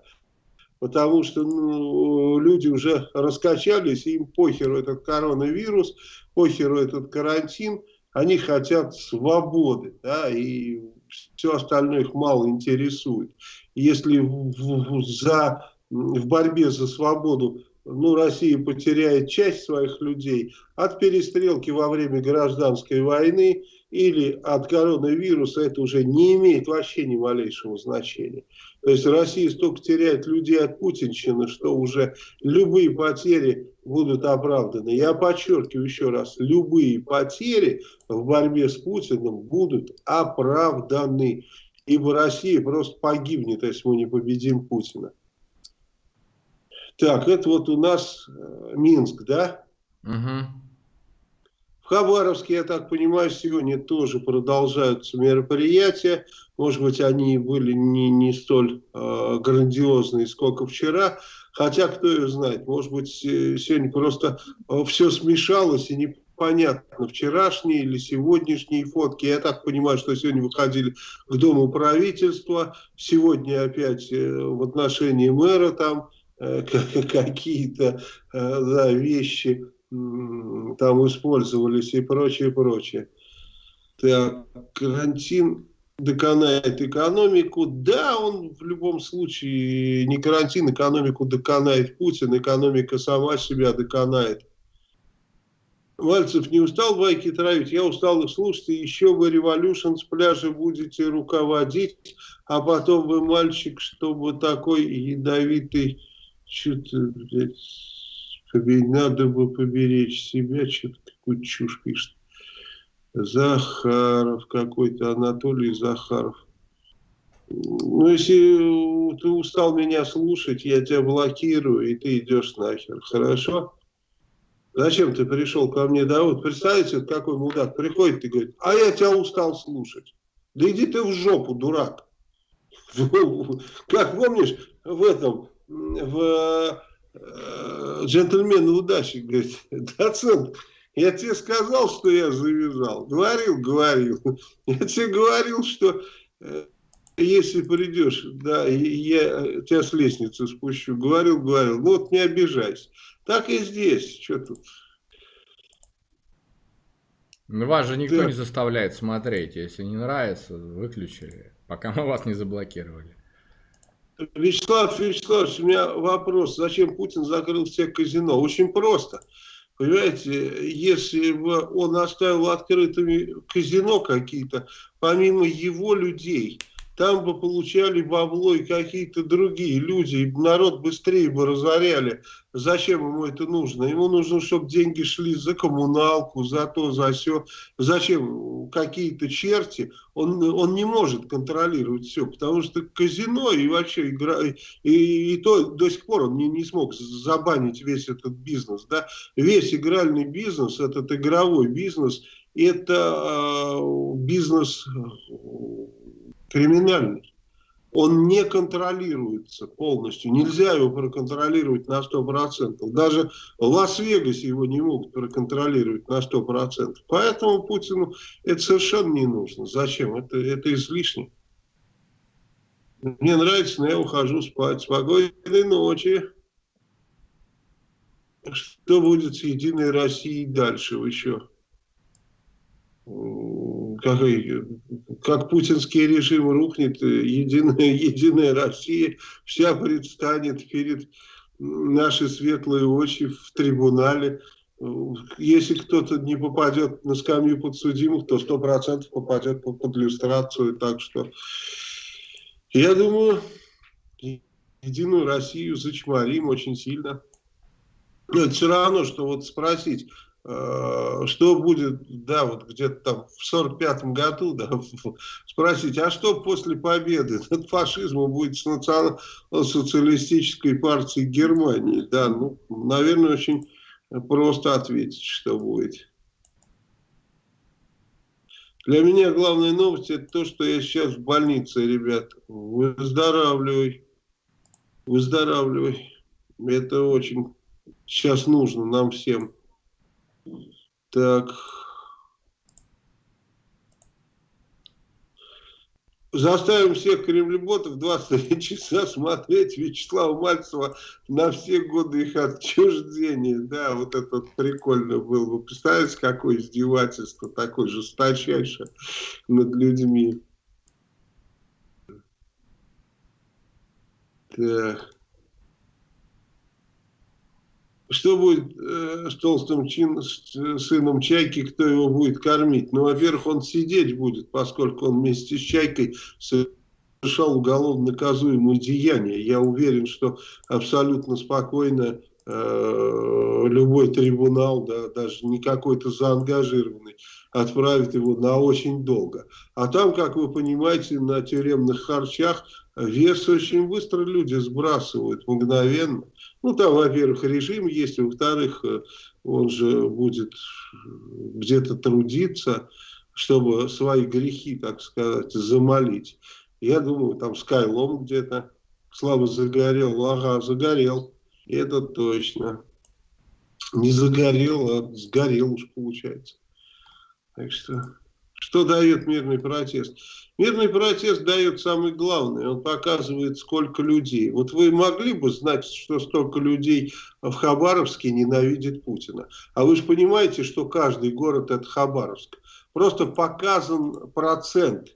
потому что ну, люди уже раскачались, им похеру этот коронавирус, похеру этот карантин, они хотят свободы, да, и все остальное их мало интересует. Если в, в, за, в борьбе за свободу ну, Россия потеряет часть своих людей от перестрелки во время гражданской войны или от коронавируса, это уже не имеет вообще ни малейшего значения. То есть Россия столько теряет людей от путинщины, что уже любые потери будут оправданы. Я подчеркиваю еще раз, любые потери в борьбе с Путиным будут оправданы. Ибо Россия просто погибнет, если мы не победим Путина. Так, это вот у нас э, Минск, да? Угу. Хабаровске, я так понимаю, сегодня тоже продолжаются мероприятия. Может быть, они были не, не столь э, грандиозные, сколько вчера. Хотя, кто ее знает, может быть, сегодня просто э, все смешалось и непонятно, вчерашние или сегодняшние фотки. Я так понимаю, что сегодня выходили к Дому правительства, сегодня опять э, в отношении мэра там э, какие-то да, вещи там использовались и прочее, прочее. Так, карантин доконает экономику. Да, он в любом случае, не карантин, экономику доконает Путин, экономика сама себя доконает. Мальцев не устал байки травить, я устал их слушать, и еще вы революшн с пляжа будете руководить, а потом вы мальчик, чтобы такой ядовитый, что-то, надо бы поберечь себя, что-то такую чушь пишет. Захаров какой-то, Анатолий Захаров. Ну, если ты устал меня слушать, я тебя блокирую, и ты идешь нахер. Хорошо? Зачем ты пришел ко мне? Да вот представьте, какой мудак приходит и говорит, а я тебя устал слушать. Да иди ты в жопу, дурак. Как помнишь, в этом, в джентльмены удачи, говорит, доцент, я тебе сказал, что я завязал. Говорил, говорил. Я тебе говорил, что э, если придешь, да, я тебя с лестницы спущу. Говорил, говорил. Ну вот не обижайся. Так и здесь. Что тут? Ну, вас же никто да. не заставляет смотреть. Если не нравится, выключили, пока мы вас не заблокировали. Вячеслав Вячеславович, у меня вопрос. Зачем Путин закрыл все казино? Очень просто. Понимаете, если бы он оставил открытыми казино какие-то, помимо его людей, там бы получали бабло и какие-то другие люди, и народ быстрее бы разоряли. Зачем ему это нужно? Ему нужно, чтобы деньги шли за коммуналку, за то, за все. Зачем какие-то черти? Он, он не может контролировать все, потому что казино и вообще игра, и, и то до сих пор он не, не смог забанить весь этот бизнес. Да? Весь игральный бизнес, этот игровой бизнес, это э, бизнес криминальный. Он не контролируется полностью. Нельзя его проконтролировать на 100%. Даже в Лас-Вегасе его не могут проконтролировать на 100%. Поэтому Путину это совершенно не нужно. Зачем? Это, это излишне. Мне нравится, но я ухожу спать. Спокойной ночи. Что будет с Единой Россией дальше еще? Как, как путинский режим рухнет, э, единая, единая Россия вся предстанет перед наши светлые очи в трибунале. Если кто-то не попадет на скамью подсудимых, то сто процентов попадет под иллюстрацию. Так что я думаю, единую Россию зачморим очень сильно. Но это все равно, что вот спросить, Э, что будет, да, вот где-то там в сорок пятом году, да, спросить, а что после победы над фашизмом будет с национал-социалистической партией Германии, да, ну, наверное, очень просто ответить, что будет. Для меня главная новость это то, что я сейчас в больнице, ребят. Выздоравливай. Выздоравливай. Это очень сейчас нужно нам всем. Так. Заставим всех кремлеботов 23 часа смотреть Вячеслава Мальцева на все годы их отчуждения. Да, вот это вот прикольно было. Вы представляете, какое издевательство такое жесточайшее над людьми. Так. Что будет э, с толстым чин, с, сыном Чайки, кто его будет кормить? Ну, во-первых, он сидеть будет, поскольку он вместе с Чайкой совершал уголовно наказуемые деяния. Я уверен, что абсолютно спокойно э, любой трибунал, да, даже не какой-то заангажированный, отправит его на очень долго. А там, как вы понимаете, на тюремных харчах вес очень быстро люди сбрасывают, мгновенно. Ну, там, во-первых, режим есть, во-вторых, э, он же будет где-то трудиться, чтобы свои грехи, так сказать, замолить. Я думаю, там Скайлом где-то слабо загорел, ага, загорел, это точно. Не загорел, а сгорел уж получается. Так что... Что дает мирный протест? Мирный протест дает самое главное. Он показывает, сколько людей. Вот вы могли бы знать, что столько людей в Хабаровске ненавидит Путина. А вы же понимаете, что каждый город это Хабаровск. Просто показан процент.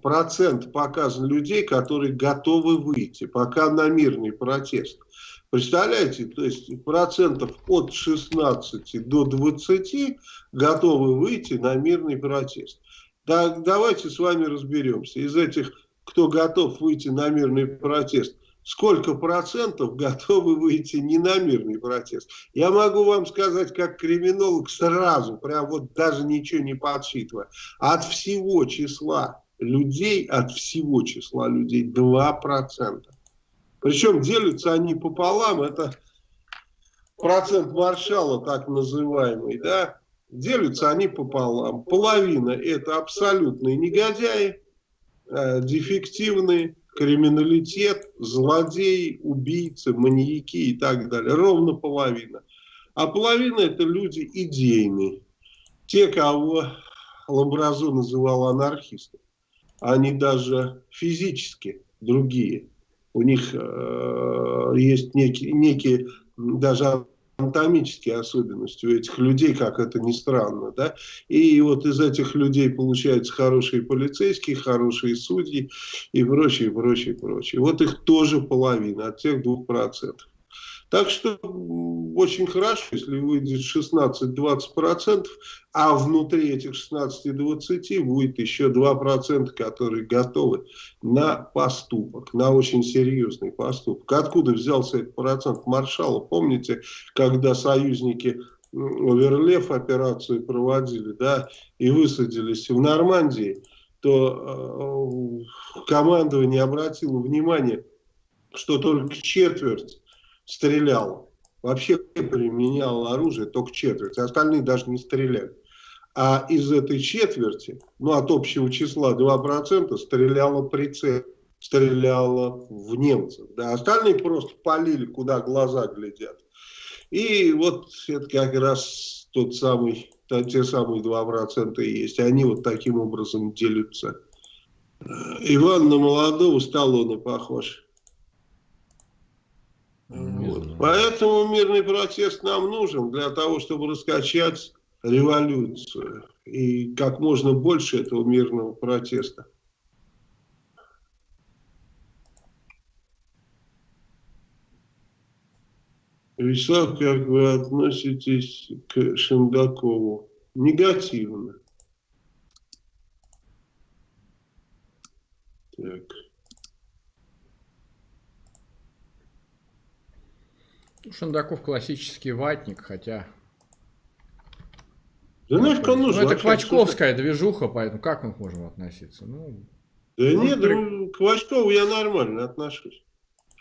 Процент показан людей, которые готовы выйти пока на мирный протест. Представляете, то есть процентов от 16 до 20 готовы выйти на мирный протест. Да, давайте с вами разберемся. Из этих, кто готов выйти на мирный протест, сколько процентов готовы выйти не на мирный протест. Я могу вам сказать, как криминолог сразу, прям вот даже ничего не подсчитывая, от всего числа людей, от всего числа людей 2%. Причем делятся они пополам, это процент маршала так называемый, да, делятся они пополам. Половина это абсолютные негодяи, э, дефективные, криминалитет, злодеи, убийцы, маньяки и так далее. Ровно половина. А половина это люди идейные. Те, кого Ламбразо называл анархистами. Они даже физически другие. У них э, есть некие, некие даже анатомические особенности у этих людей, как это ни странно, да, и вот из этих людей получаются хорошие полицейские, хорошие судьи и прочее, прочее, прочее. Вот их тоже половина от тех двух процентов. Так что очень хорошо, если выйдет 16-20%, а внутри этих 16-20 будет еще 2%, которые готовы на поступок, на очень серьезный поступок. Откуда взялся этот процент маршала? Помните, когда союзники Оверлев операцию проводили, да, и высадились в Нормандии, то э, командование обратило внимание, что только четверть стрелял, вообще применял оружие только четверть, остальные даже не стреляли. А из этой четверти, ну от общего числа 2% стреляло прицел, стреляло в немцев. Да, остальные просто полили, куда глаза глядят. И вот это как раз тот самый, те самые 2% и есть. Они вот таким образом делятся. Иван на молодого Сталлоне похож. Вот. Поэтому мирный протест нам нужен для того, чтобы раскачать революцию. И как можно больше этого мирного протеста. Вячеслав, как вы относитесь к Шендакову? Негативно. Так. Шандаков классический ватник, хотя... Да нафиг он нужен. Ну, это Квачковская движуха, поэтому как мы можем относиться? Ну, да ну, нет, при... ну, к Квачкову я нормально отношусь.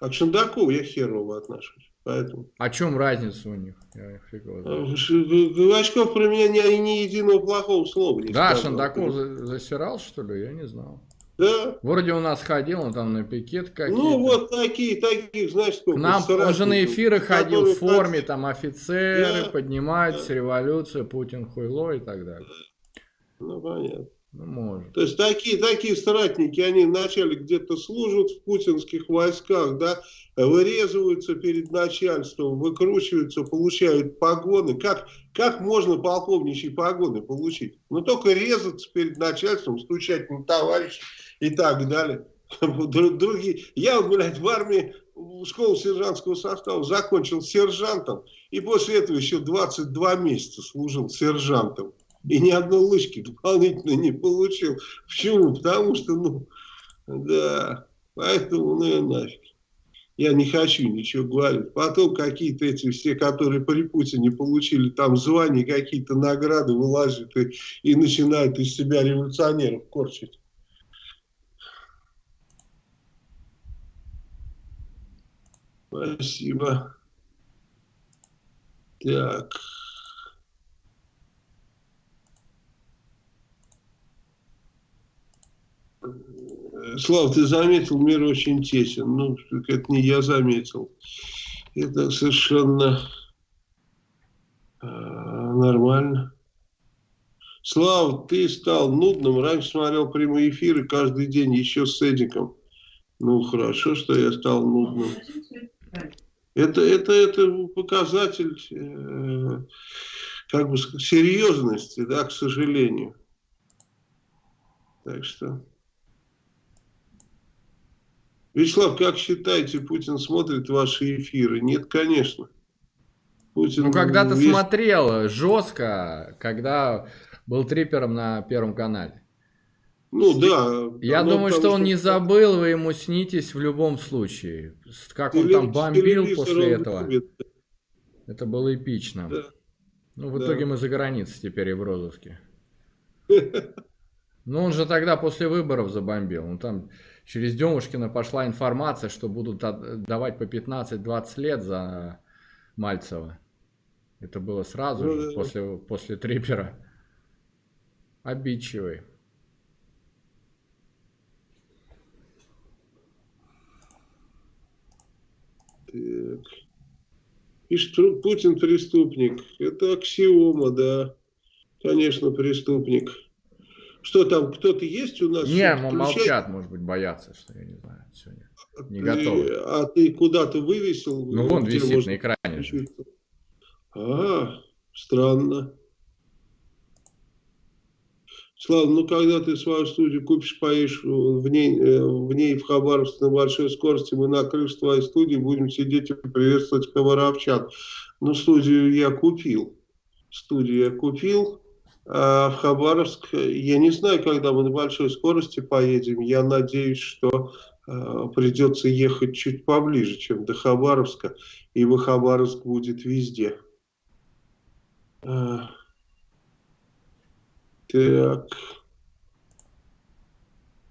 А к Шандакову я херово отношусь. Поэтому. О чем разница у них? Я Квачков про меня ни, ни единого плохого слова не Да, сказал. Шандаков засирал, что ли? Я не знал. Да. Вроде у нас ходил, он там на пикет какие-то. Ну, вот такие, такие, знаешь, сколько. К нам уже на эфиры ходил в форме, там офицеры, да, поднимаются, да. революция, Путин хуйло и так далее. Ну, понятно. Ну, может. То есть такие, такие соратники, они вначале где-то служат в путинских войсках, да, вырезываются перед начальством, выкручиваются, получают погоны. Как, как можно полковничьи погоны получить? Ну, только резаться перед начальством, стучать на товарища и так далее. Другие. Я, блядь, в армии школу сержантского состава закончил сержантом, и после этого еще 22 месяца служил сержантом. И ни одной лычки дополнительно не получил. Почему? Потому что, ну, да, поэтому, ну и нафиг. Я не хочу ничего говорить. Потом какие-то эти все, которые при Путине получили там звания, какие-то награды вылазят и, и начинают из себя революционеров корчить. Спасибо. Так. Слав, ты заметил, мир очень тесен. Ну, это не я заметил. Это совершенно э, нормально. Слав, ты стал нудным. Раньше смотрел прямые эфиры каждый день, еще с Эдиком. Ну, хорошо, что я стал нудным. Это, это, это показатель э, как бы серьезности, да, к сожалению. Так что... Вячеслав, как считаете, Путин смотрит ваши эфиры? Нет, конечно. Путин ну, когда-то весь... смотрел жестко, когда был трипером на Первом канале. Ну да. Я думаю, что он не забыл, вы ему снитесь в любом случае. Как он там бомбил после этого. любит. Это было эпично. Да. Ну, в Да. итоге мы за границей теперь и в розыске. Ну, он же тогда после выборов забомбил. Ну, там через Демушкина пошла информация, что будут давать по 15-20 лет за Мальцева. Это было сразу Ну, же, да. после, после Трипера. Обидчивый. Пишет, Тру- Путин преступник. Это аксиома, да. Конечно, преступник. Что там, кто-то есть у нас? Не, включает? молчат, может быть, боятся, что я не знаю сегодня. не Ты- готовы. А ты куда-то вывесил? Ну, вон где висит можно на экране. же. А, странно. Слава, ну когда ты свою студию купишь, поедешь в ней, э, в ней в Хабаровск на большой скорости, мы на крыше твоей студии будем сидеть и приветствовать хабаровчан. Ну, студию я купил. Студию я купил. А в Хабаровск, э, я не знаю, когда мы на большой скорости поедем. Я надеюсь, что э, придется ехать чуть поближе, чем до Хабаровска. Ибо Хабаровск будет везде. Так.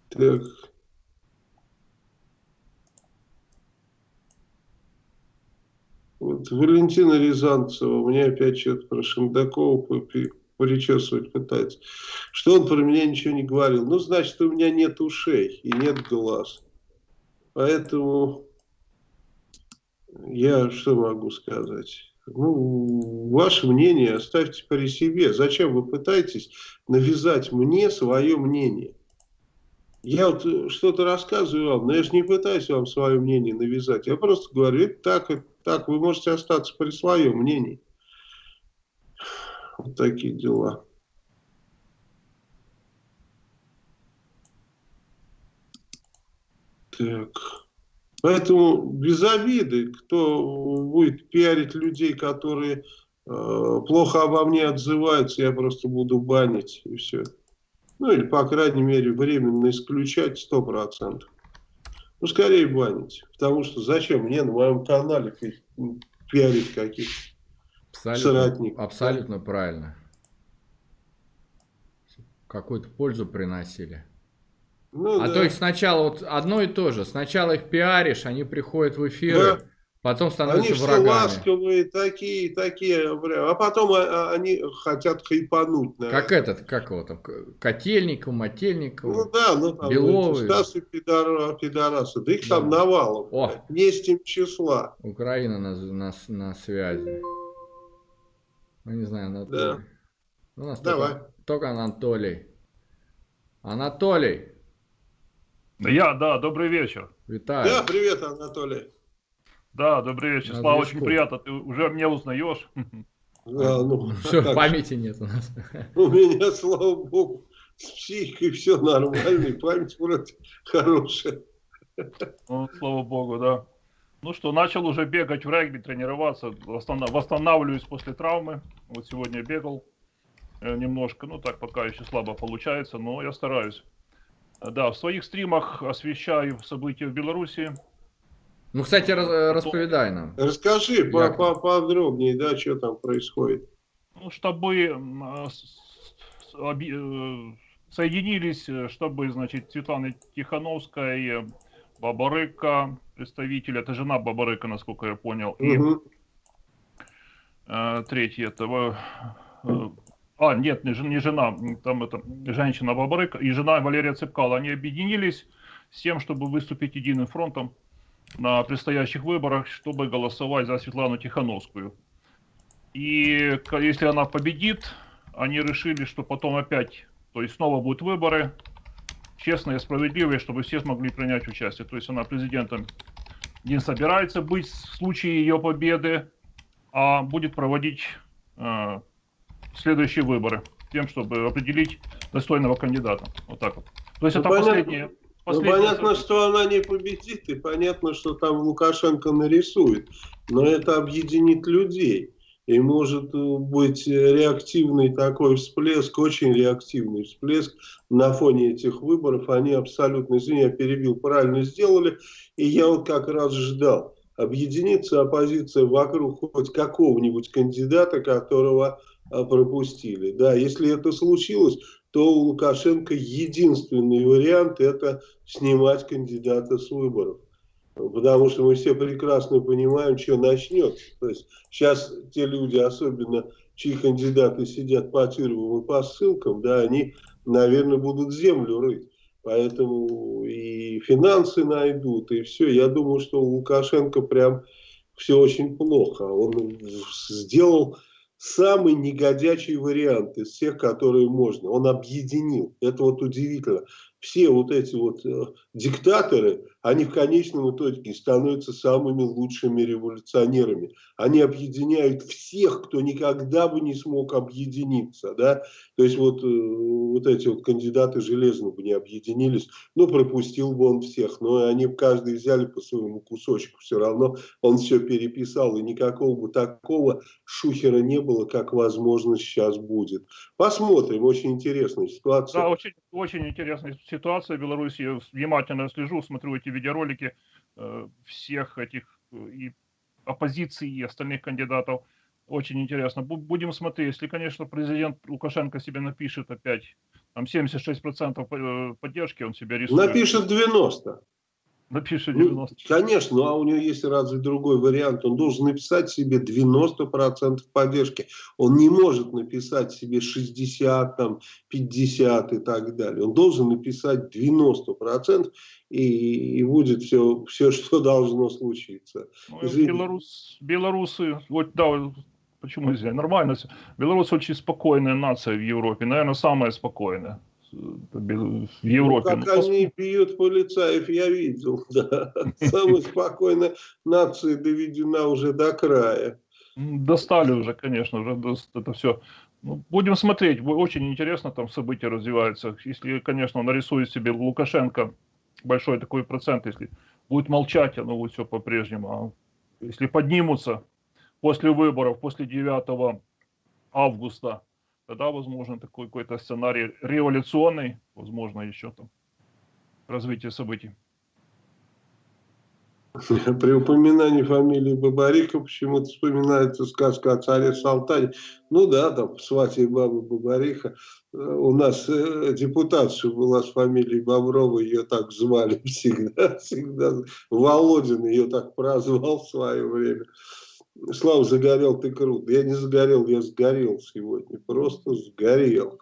Так. Вот Валентина Рязанцева мне опять что-то про Шендакова причесывать пытается. Что он про меня ничего не говорил. Ну, значит, у меня нет ушей и нет глаз. Поэтому я что могу сказать? Ну, ваше мнение оставьте при себе. Зачем вы пытаетесь навязать мне свое мнение? Я вот что-то рассказываю вам, но я же не пытаюсь вам свое мнение навязать. Я просто говорю, так, это так. Вы можете остаться при своем мнении. Вот такие дела. Так. Поэтому без обиды, кто будет пиарить людей, которые э, плохо обо мне отзываются, я просто буду банить и все. Ну или, по крайней мере, временно исключать 100%. Ну, скорее банить. Потому что зачем мне на моем канале пи- пиарить каких-то Абсолютно, Соратник. абсолютно правильно. Какую-то пользу приносили. Ну, а да. то их сначала вот одно и то же. Сначала их пиаришь, они приходят в эфиры, Да. потом Они становятся все врагами. ласковые, такие, такие, а потом а, а, они хотят хайпануть. наверное. Как этот, как его там, Котельников, Мотельников. Ну да, ну там Беловый. Стасы пидора- пидорасы, да их там Да. навалом. О. Не с тем числа. Украина на, на, на связи. Ну, не знаю, Анатолий. Да. У нас Давай. Только, только Анатолий. Анатолий, Я, да, добрый вечер. витаю. Да, привет, Анатолий. Да, добрый вечер. На Слава, очень приятно. Ты уже меня узнаешь. Да, ну, Все, как памяти нет у нас. У меня, слава богу, с психикой все нормально, и память вроде хорошая. Ну, слава богу, да. Ну что, начал уже бегать в регби, тренироваться, восстанавливаюсь после травмы. Вот сегодня бегал э, немножко, ну так пока еще слабо получается, но я стараюсь. Э, Да, в своих стримах освещаю события в Беларуси. Ну, кстати, раз- э, расповедай нам. Расскажи по- по- подробнее, да, что там происходит. Ну, с- оби- э, соединились, э, чтобы, значит, Светлана Тихановская, Бабарыка, представитель, это жена Бабарыка, насколько я понял, и Мгм. э, третий этого... а, нет, не, не жена, там это женщина Бабарыка и жена Валерия Цепкала. Они объединились с тем, чтобы выступить единым фронтом на предстоящих выборах, чтобы голосовать за Светлану Тихановскую. И если она победит, они решили, что потом опять, то есть снова будут выборы, честные, справедливые, чтобы все смогли принять участие. То есть она президентом не собирается быть в случае ее победы, а будет проводить э, следующие выборы, тем, чтобы определить достойного кандидата. Вот так вот. То есть Ну, это понятно. последнее. Ну, последнее понятно, событие. что она не победит, и понятно, что там Лукашенко нарисует. Но это объединит людей. И может быть реактивный такой всплеск, очень реактивный всплеск на фоне этих выборов. Они абсолютно, извини, я перебил, правильно сделали. И я вот как раз ждал. Объединиться оппозиция вокруг хоть какого-нибудь кандидата, которого пропустили. Да, если это случилось, то у Лукашенко единственный вариант это снимать кандидата с выборов. Потому что мы все прекрасно понимаем, что начнется. То есть сейчас те люди, особенно чьи кандидаты сидят по тюрьмам и по ссылкам, да, они, наверное, будут землю рыть. Поэтому и финансы найдут, и все. Я думаю, что у Лукашенко прям все очень плохо. Он сделал самый негодячий вариант из всех, которые можно. Он объединил. Это вот удивительно все вот эти вот э, диктаторы, они в конечном итоге становятся самыми лучшими революционерами. Они объединяют всех, кто никогда бы не смог объединиться. Да? То есть вот, э, вот эти вот кандидаты железно бы не объединились, ну пропустил бы он всех, но они каждый взяли по своему кусочку, все равно он все переписал, и никакого бы такого шухера не было, как возможно сейчас будет. Посмотрим, очень интересная ситуация. Да, очень, очень интересная ситуация в Беларуси. Внимательно слежу, смотрю эти видеоролики э, всех этих э, и оппозиции, и остальных кандидатов. Очень интересно. Будем смотреть. Если, конечно, президент Лукашенко себе напишет опять там 76% э, поддержки, он себе рисует. Напишет 90. Напишет 90. Ну, конечно, ну а у него есть разве другой вариант. Он должен написать себе 90% поддержки. Он не может написать себе 60, там, 50 и так далее. Он должен написать 90% и, и будет все, все, что должно случиться. Ну, Белорус, белорусы, вот да, почему нельзя? Нормально все. Беларусь очень спокойная нация в Европе, наверное, самая спокойная в Европе. Ну, как они бьют полицаев, я видел, да. Самая спокойная нация доведена уже до края. Достали уже, конечно, уже это все. Ну, будем смотреть, очень интересно там события развиваются. Если, конечно, нарисует себе Лукашенко большой такой процент, если будет молчать, оно будет все по-прежнему. А если поднимутся после выборов, после 9 августа, тогда возможно такой какой-то сценарий революционный, возможно еще там развитие событий. При упоминании фамилии Бабарика почему-то вспоминается сказка о царе Салтане. Ну да, там свате бабы Бабариха. У нас э, депутатша была с фамилией Боброва, ее так звали всегда, всегда. Володин ее так прозвал в свое время. Слава, загорел ты крут. Я не загорел, я сгорел сегодня. Просто сгорел.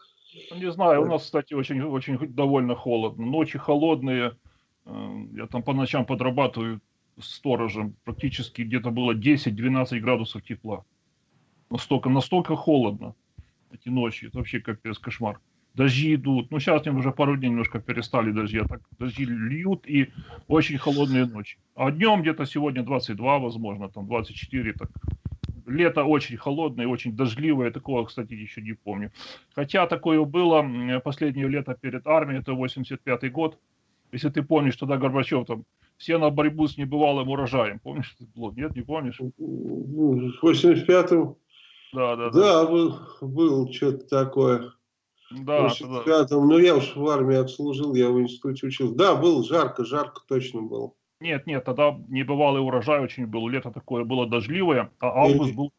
Ну, не знаю, у нас, кстати, очень, очень довольно холодно. Ночи холодные. Э, я там по ночам подрабатываю сторожем. Практически где-то было 10-12 градусов тепла. Настолько, настолько холодно эти ночи. Это вообще капец, кошмар дожди идут. Ну, сейчас они уже пару дней немножко перестали дожди, а так дожди льют и очень холодные ночи. А днем где-то сегодня 22, возможно, там 24, так. Лето очень холодное, очень дождливое, такого, кстати, еще не помню. Хотя такое было последнее лето перед армией, это 85 год. Если ты помнишь, тогда Горбачев там все на борьбу с небывалым урожаем. Помнишь это было? Нет, не помнишь? В 85-м? Да, да, да. Да, был, был что-то такое. Да, в да. Ну, я уж в армии отслужил, я в институте учился. Да, было жарко, жарко точно было. Нет, нет, тогда небывалый урожай очень был. Лето такое было дождливое, а август был...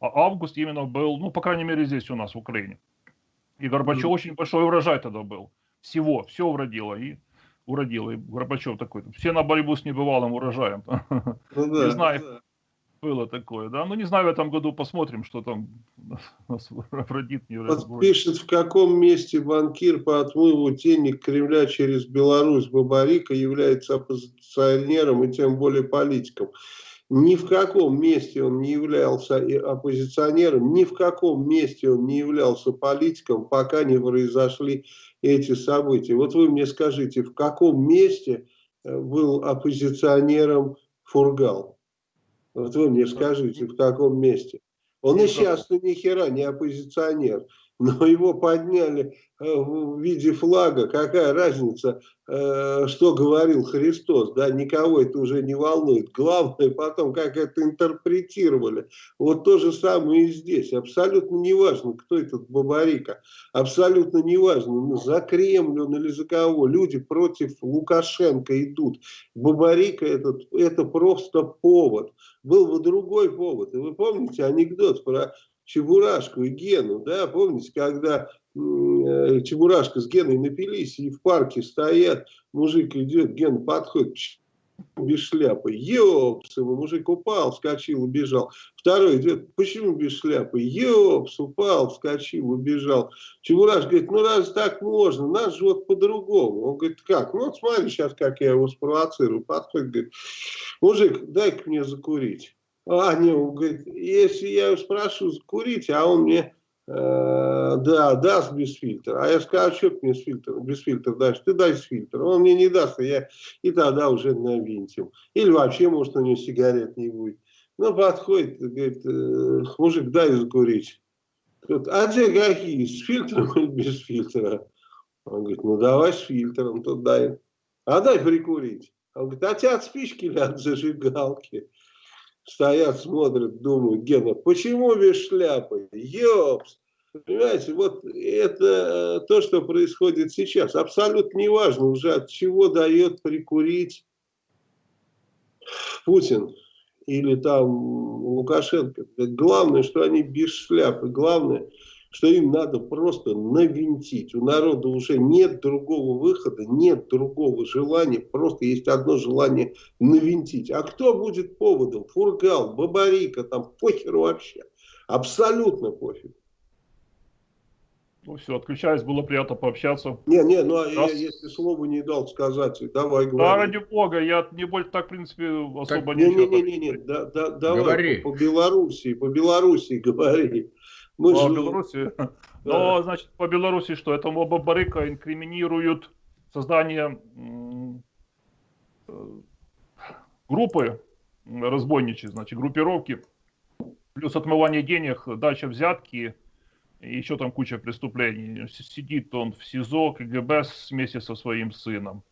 А август именно был, ну, по крайней мере, здесь у нас, в Украине. И Горбачев mm. очень большой урожай тогда был. Всего, все уродило. И уродило. И Горбачев такой, все на борьбу с небывалым урожаем. Ну, да, не знаю, да. Было такое, да. Ну, не знаю, в этом году посмотрим, что там нас родит. Не вот пишет, в каком месте банкир по отмыву денег Кремля через Беларусь Бабарика является оппозиционером и тем более политиком. Ни в каком месте он не являлся оппозиционером, ни в каком месте он не являлся политиком, пока не произошли эти события. Вот вы мне скажите, в каком месте э, был оппозиционером Фургал? Вот вы мне скажите, в каком месте. Он и сейчас ни хера не оппозиционер. но его подняли в виде флага, какая разница, э, что говорил Христос, да, никого это уже не волнует. Главное потом, как это интерпретировали. Вот то же самое и здесь. Абсолютно неважно, кто этот Бабарика, абсолютно неважно, ну, за Кремль он или за кого. Люди против Лукашенко идут. Бабарика этот, это просто повод. Был бы другой повод. И вы помните анекдот про Чебурашку и Гену, да, помните, когда э, Чебурашка с Геной напились и в парке стоят, мужик идет, Ген подходит, без шляпы. Ёпс, его мужик упал, вскочил, убежал. Второй идет, почему без шляпы? Ёпс, упал, вскочил, убежал. Чебураш говорит, ну раз так можно, нас же вот по-другому. Он говорит, как? Ну вот смотри сейчас, как я его спровоцирую. Подходит, говорит, мужик, дай-ка мне закурить. А, не, он говорит, если я спрошу закурить, а он мне, э, да, даст без фильтра. А я скажу, что мне с фильтром, без фильтра дашь? Ты дай с фильтром. Он мне не даст, а я и тогда уже навинтим. Или вообще, может, у него сигарет не будет. Ну, подходит, говорит, э, мужик, дай закурить. А где какие, с фильтром или без фильтра? Он говорит, ну давай с фильтром, то дай. А дай прикурить. Он говорит, а тебя от спички или от зажигалки? Стоят, смотрят, думают, Гена, почему без шляпы? Ёпс! Понимаете, вот это то, что происходит сейчас. Абсолютно неважно уже, от чего дает прикурить Путин или там Лукашенко. Главное, что они без шляпы. Главное, что им надо просто навинтить. У народа уже нет другого выхода, нет другого желания, просто есть одно желание навинтить. А кто будет поводом? Фургал, Бабарика, там похер вообще. Абсолютно пофиг. Ну все, отключаюсь, было приятно пообщаться. Не, не, ну а я, если слово не дал сказать, давай говори. Да, ради бога, я не больше так, в принципе, особо так, ничего. Не, не, не, не, не, да, да, давай говори. по, по Белоруссии, по Белоруссии говори. Мы по же... Беларуси. Да. Но, значит, по Беларуси что? Этому Бабарыка инкриминируют создание э, группы разбойничьей, значит, группировки, плюс отмывание денег, дача взятки, и еще там куча преступлений. Сидит он в СИЗО КГБ вместе со своим сыном.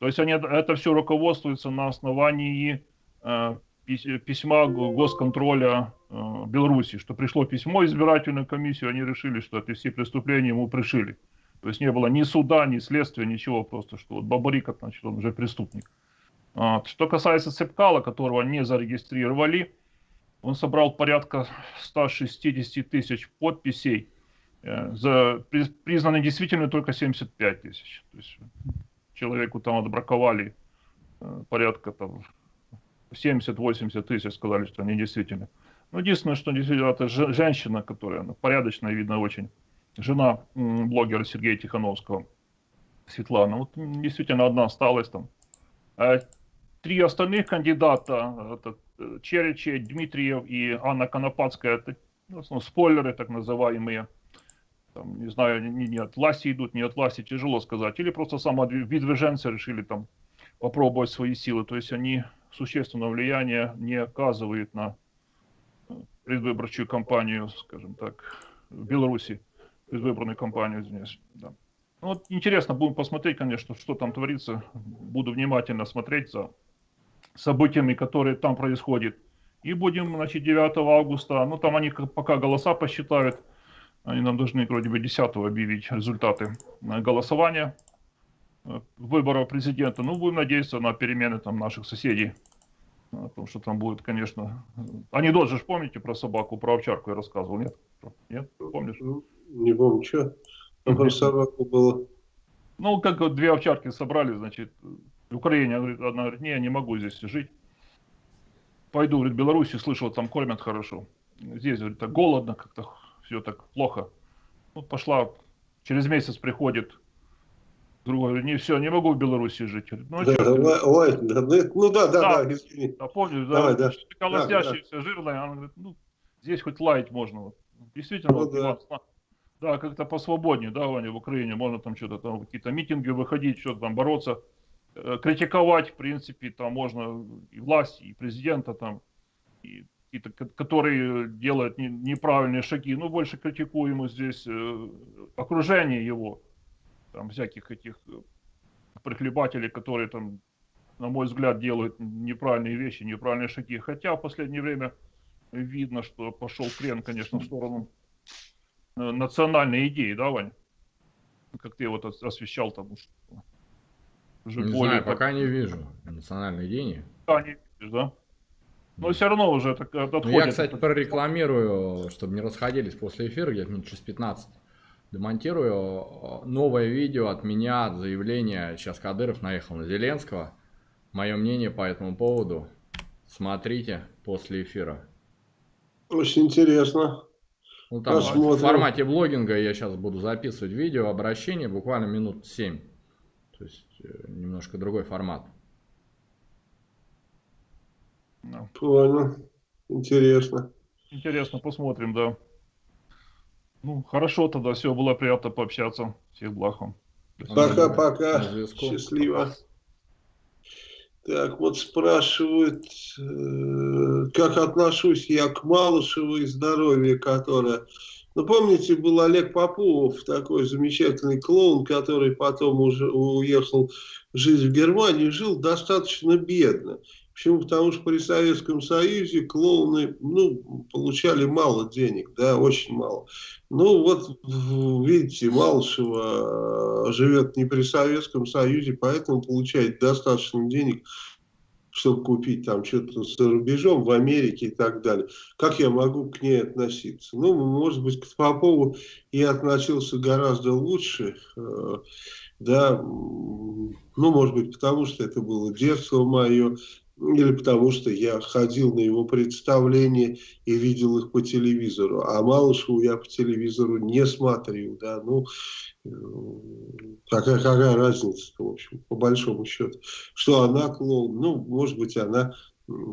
То есть они, это все руководствуется на основании э, письма госконтроля э, Беларуси, что пришло письмо избирательную комиссию, они решили, что это все преступления ему пришили. То есть не было ни суда, ни следствия, ничего, просто что вот Бабарик, значит, он уже преступник. Что касается Цепкала, которого не зарегистрировали, он собрал порядка 160 тысяч подписей, э, за, признаны действительно только 75 тысяч. То есть человеку там отбраковали э, порядка там 70-80 тысяч сказали, что они действительно. Ну, единственное, что действительно это женщина, которая ну, порядочная, видно, очень. Жена блогера Сергея Тихановского, Светлана. Вот действительно одна осталась там. А три остальных кандидата, это э, Черечи, Дмитриев и Анна Конопадская, это ну, спойлеры так называемые. Там, не знаю, не, не от власти идут, не от власти, тяжело сказать. Или просто самовыдвиженцы решили там попробовать свои силы. То есть они существенного влияния не оказывает на предвыборчую кампанию, скажем так, в Беларуси, предвыборную кампанию, извиняюсь. Да. Ну, вот интересно, будем посмотреть, конечно, что там творится. Буду внимательно смотреть за событиями, которые там происходят. И будем, значит, 9 августа, ну, там они пока голоса посчитают, они нам должны, вроде бы, 10 объявить результаты э, голосования. Э, выборов президента. Ну, будем надеяться на перемены там наших соседей. О том, что там будет, конечно... Анекдот же помните про собаку, про овчарку я рассказывал, нет? Нет? Помнишь? Ну, не помню, что. Там про собаку было. Ну, как вот две овчарки собрали, значит, в Украине, одна говорит, не, я не могу здесь жить. Пойду, говорит, в Беларуси, слышал, там кормят хорошо. Здесь, говорит, так голодно, как-то все так плохо. Ну, пошла, через месяц приходит Другой не все, не могу в Беларуси жить. Ну, да, ой, ой, да, ну да, да, да, да, извини. Да, помню, да, Давай, да. колосящаяся, да, жирная, она говорит, ну, здесь хоть лаять можно. Действительно, ну, да. да, как-то посвободнее, да, Ваня, в Украине можно там что-то там, какие-то митинги выходить, что-то там бороться, э, критиковать, в принципе, там можно и власть, и президента там, и, который делает неправильные шаги. Ну, больше критикуем здесь э, окружение его, там всяких этих э, прихлебателей, которые там, на мой взгляд, делают неправильные вещи, неправильные шаги. Хотя в последнее время видно, что пошел крен, конечно, в сторону э, национальной идеи, да, Вань? Как ты вот освещал там уже не более... Знаю, пока не вижу национальной идеи. Да, не видишь, да? Но все равно уже это отходит. Я, кстати, прорекламирую, чтобы не расходились после эфира, где-то минут через 15. Демонтирую новое видео от меня, от заявления. Сейчас Кадыров наехал на Зеленского. Мое мнение по этому поводу. Смотрите после эфира. Очень интересно. Ну, там в формате блогинга я сейчас буду записывать видео, обращение, буквально минут 7. То есть э, немножко другой формат. Понял. Интересно. Интересно, посмотрим, да. Ну, хорошо тогда, все, было приятно пообщаться. Всех благ вам. Пока-пока. Счастливо. Так, вот спрашивают, э, как отношусь я к Малышевой здоровье, которое... Ну, помните, был Олег Попов, такой замечательный клоун, который потом уже уехал жить в Германию, жил достаточно бедно. Почему? Потому что при Советском Союзе клоуны ну, получали мало денег, да, очень мало. Ну вот, видите, Малышева э, живет не при Советском Союзе, поэтому получает достаточно денег, чтобы купить там что-то за рубежом, в Америке и так далее. Как я могу к ней относиться? Ну, может быть, к Попову я относился гораздо лучше, э, да, ну, может быть, потому что это было детство мое, или потому что я ходил на его представления и видел их по телевизору, а Малышеву я по телевизору не смотрел, да, ну, э, какая, какая разница в общем, по большому счету, что она клоун, ну, может быть, она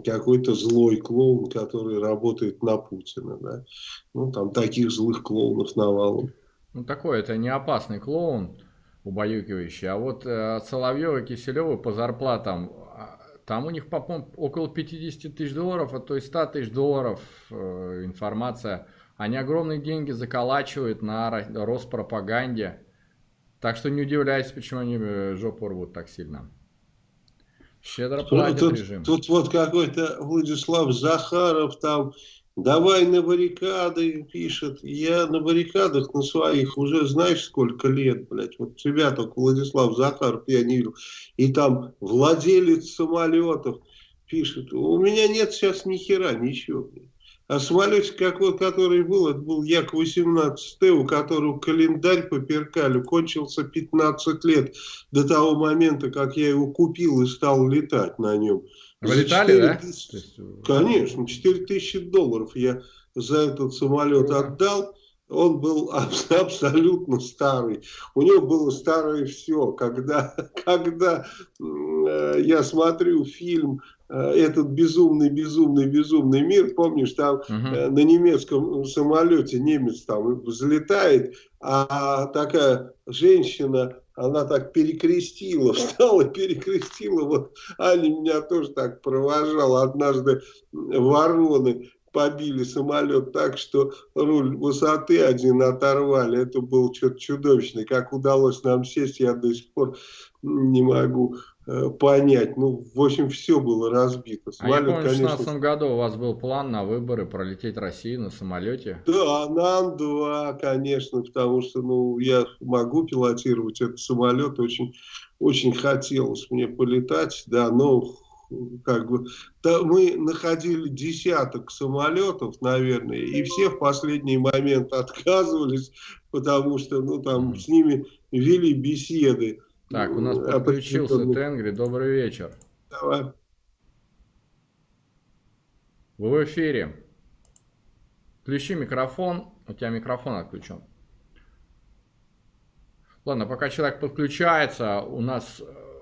какой-то злой клоун, который работает на Путина, да, ну, там таких злых клоунов навалом. Ну, такой, это не опасный клоун, убаюкивающий, а вот э, Соловьева и Киселева по зарплатам там у них, по около 50 тысяч долларов, а то и 100 тысяч долларов э, информация. Они огромные деньги заколачивают на Роспропаганде. Так что не удивляйтесь, почему они э, жопу рвут так сильно. Щедро платит тут, режим. Тут вот какой-то Владислав Захаров там Давай на баррикады, пишет. Я на баррикадах на своих уже знаешь сколько лет, блядь. Вот тебя только Владислав Захаров я не видел. И там владелец самолетов пишет. У меня нет сейчас ни хера, ничего. А самолете, какой, который был, это был Як-18Т, у которого календарь по перкалю кончился 15 лет до того момента, как я его купил и стал летать на нем. Вы летали, да? Тысяч... Конечно, 4 тысячи долларов я за этот самолет отдал. Он был абсолютно старый. У него было старое все. Когда, когда э, я смотрю фильм э, этот безумный, безумный, безумный мир, помнишь, там угу. на немецком самолете немец там взлетает, а такая женщина она так перекрестила, встала, перекрестила. Вот Аня меня тоже так провожала. Однажды вороны побили самолет так, что руль высоты один оторвали. Это было что-то чудовищное. Как удалось нам сесть, я до сих пор не могу понять. Ну, в общем, все было разбито. Самолет, а я помню, конечно... в 2016 году у вас был план на выборы пролететь Россию на самолете. Да, на Ан-2, конечно, потому что ну, я могу пилотировать этот самолет. Очень, очень хотелось мне полетать, да, но как бы, да, мы находили десяток самолетов, наверное, и все в последний момент отказывались, потому что, ну, там, с ними вели беседы. Так, у нас а подключился Тенгри. Добрый вечер. Давай. Вы в эфире. Включи микрофон. У тебя микрофон отключен. Ладно, пока человек подключается, у нас э,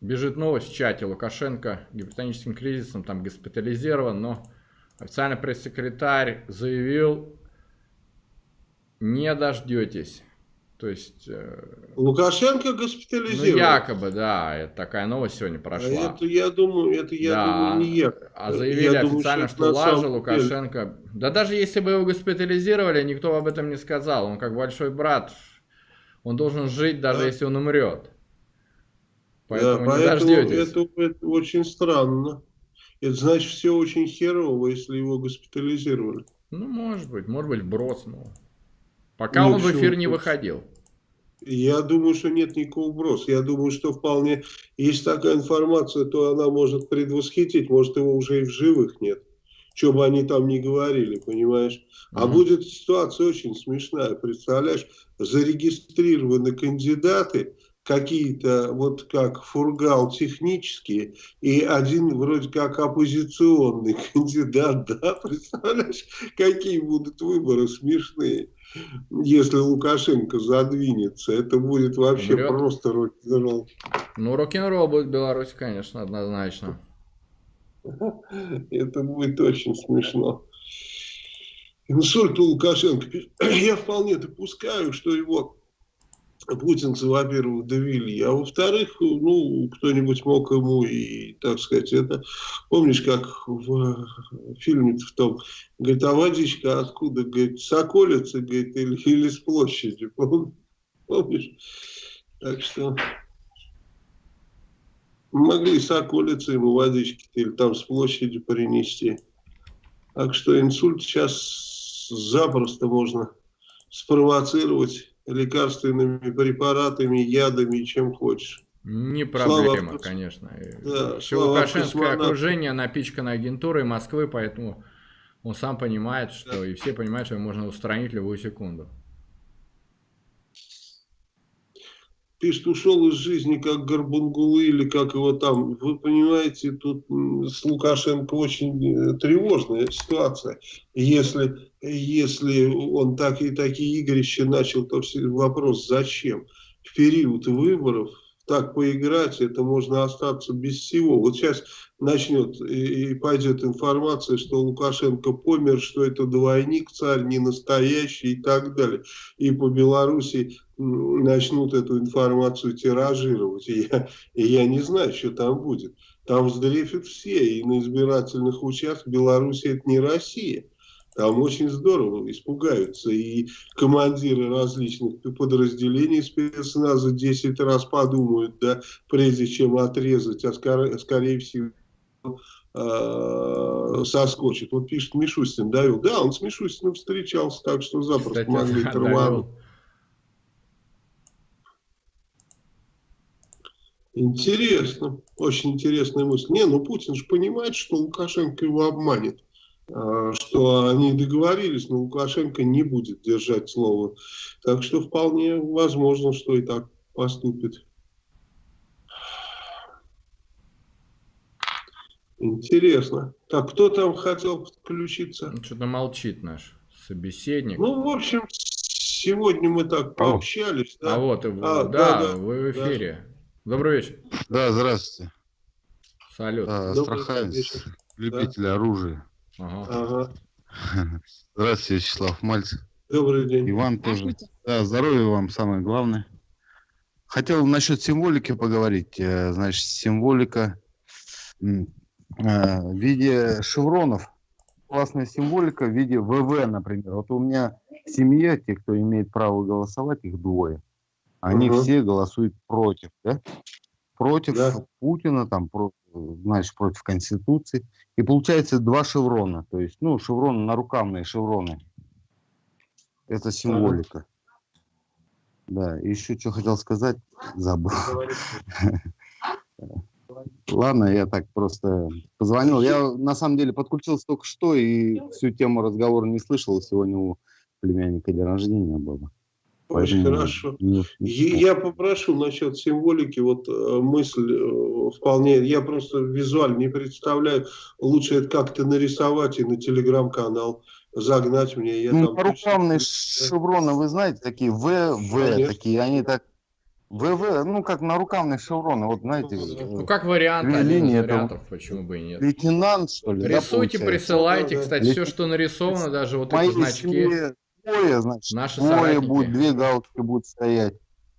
бежит новость в чате. Лукашенко гипертоническим кризисом там госпитализирован, но официальный пресс-секретарь заявил, не дождетесь. То есть... э, Лукашенко Ну, госпитализирован. якобы, да, это такая новость сегодня А прошла. Это, я думаю, это, я Да, думаю, не якобы. А заявили Я думаю, официально, это что, на Лажа самом деле. Лукашенко... Да даже если бы его госпитализировали, никто об этом не сказал. Он как большой брат. Он должен жить, даже Да. если он умрет. Да, Поэтому не поэтому дождетесь. это, это очень странно. Это значит, все очень херово, если его госпитализировали. Ну, может быть, может быть, вброс, но... Пока Ну, он в эфир не выходил. Я думаю, что нет никакого вброса. Я думаю, что вполне, есть такая информация, то она может предвосхитить, может его уже и в живых нет. Что бы они там ни говорили, понимаешь? А Мгм. будет ситуация очень смешная, представляешь? Зарегистрированы кандидаты, какие-то вот как фургал технические, и один вроде как оппозиционный кандидат, да, представляешь, какие будут выборы смешные, если Лукашенко задвинется, это будет вообще Умрет. просто рок-н-ролл. Ну, рок-н-ролл будет в Беларуси, конечно, однозначно. Это будет очень смешно. Инсульт у Лукашенко. Я вполне допускаю, что его путинцы, во-первых, довели, а во-вторых, ну, кто-нибудь мог ему и, так сказать, это... Помнишь, как в фильме в том, говорит, а водичка откуда, говорит, с околицы, говорит, или, или с площади, Пом- помнишь? Так что могли с околицы ему водички или там с площади принести. Так что инсульт сейчас запросто можно спровоцировать лекарственными препаратами, ядами чем хочешь. Не Слава проблема, Богу. конечно. И Да, слава Лукашенское окружение напичкано агентурой Москвы, поэтому он сам понимает, что и все понимают, что можно устранить любую секунду. Пишет, ушел из жизни как Горбунгулы или как его там. Вы понимаете, тут с Лукашенко очень э, тревожная ситуация. Если, если он так и такие игрища начал, то вопрос зачем? В период выборов так поиграть, это можно остаться без всего. Вот сейчас начнет и, пойдет информация, что Лукашенко помер, что это двойник, царь не настоящий и так далее. И по Беларуси начнут эту информацию тиражировать. И я, и я не знаю, что там будет. Там сдрефят все, и на избирательных участках Беларуси это не Россия. Там очень здорово испугаются. И командиры различных подразделений спецназа 10 раз подумают, да, прежде чем отрезать, а скорее, скорее всего э, соскочит. Вот пишет Мишустин, довел. Да, он с Мишустиным встречался, так что запросто Кстати, могли довел. Интересно, очень интересная мысль. Не, ну Путин же понимает, что Лукашенко его обманет, а, что они договорились, но Лукашенко не будет держать слово. Так что вполне возможно, что и так поступит. Интересно. Так, кто там хотел подключиться? Ну, Что-то молчит наш собеседник. Ну, в общем, сегодня мы так пообщались. а Да? вот, и- А, да, да, да, вы в да. эфире. Добрый вечер. Да, здравствуйте. Салют. А, Добрый Астраханец, вечер. любитель оружия. Ага. Ага. Здравствуйте, Вячеслав Мальцев. Добрый день. И вам тоже. Да, здоровья вам самое главное. Хотел насчет символики поговорить. Э, Значит, символика э, в виде шевронов. Классная символика в виде ВВ, например. Вот у меня в семье, те, кто имеет право голосовать, их двое. Они Мгм. все голосуют против, да? Против Да. Путина, там, про- значит, против Конституции. И получается два шеврона. То есть, ну, шевроны, нарукавные шевроны. Это символика. Да, и еще что хотел сказать, забыл. Ладно, я так просто позвонил. Я на самом деле подключился только что и всю тему разговора не слышал. Сегодня у племянника день рождения было. Очень хорошо. Я попрошу насчет символики, вот э, мысль э, вполне, я просто визуально не представляю, лучше это как-то нарисовать и на телеграм-канал загнать мне. Я Ну, там точно- шевроны, вы знаете, такие В, В, Конечно. такие, они так... ВВ, ну, как нарукавные шевроны, вот знаете, Ну, э, как вариант, один из линии, это вариантов, почему бы и нет. лейтенант, что ли, да, Рисуйте, получается? присылайте, Да, да. кстати, все, что нарисовано, даже вот моей эти значки. семье двое, значит, Наши двое соратники. будет, две галочки будут стоять.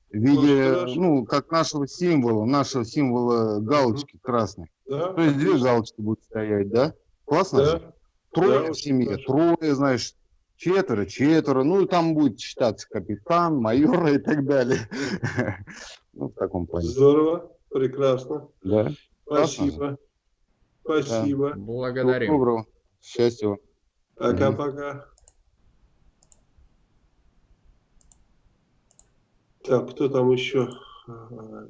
В виде, Ну, ну, как нашего символа, нашего символа галочки красной. Да? То есть две галочки будут стоять, да? Классно? Да. Трое Да, в семье, хорошо. трое, знаешь, четверо, четверо. Ну, и там будет считаться капитан, майор и так далее. Ну, в таком плане. Здорово, прекрасно. Да. Спасибо. Спасибо. Всего Благодарим. доброго. Счастья вам. Пока-пока. Так, кто там еще? А,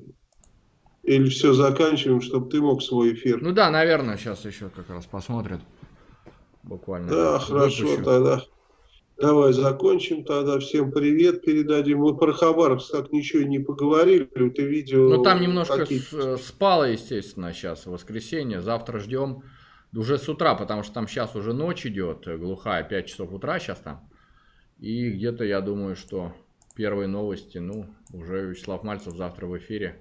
Или все заканчиваем, чтобы ты мог свой эфир? Ну да, наверное, сейчас еще как раз посмотрят. Буквально. Да, хорошо, выпущу. тогда давай закончим тогда. Всем привет передадим. Мы про Хабаровск так ничего не поговорили. Ты видео... Ну там немножко э, спало, естественно, сейчас воскресенье. Завтра ждем уже с утра, потому что там сейчас уже ночь идет, э, глухая, 5 часов утра сейчас там. И где-то я думаю, что первые новости, ну, уже Вячеслав Мальцев завтра в эфире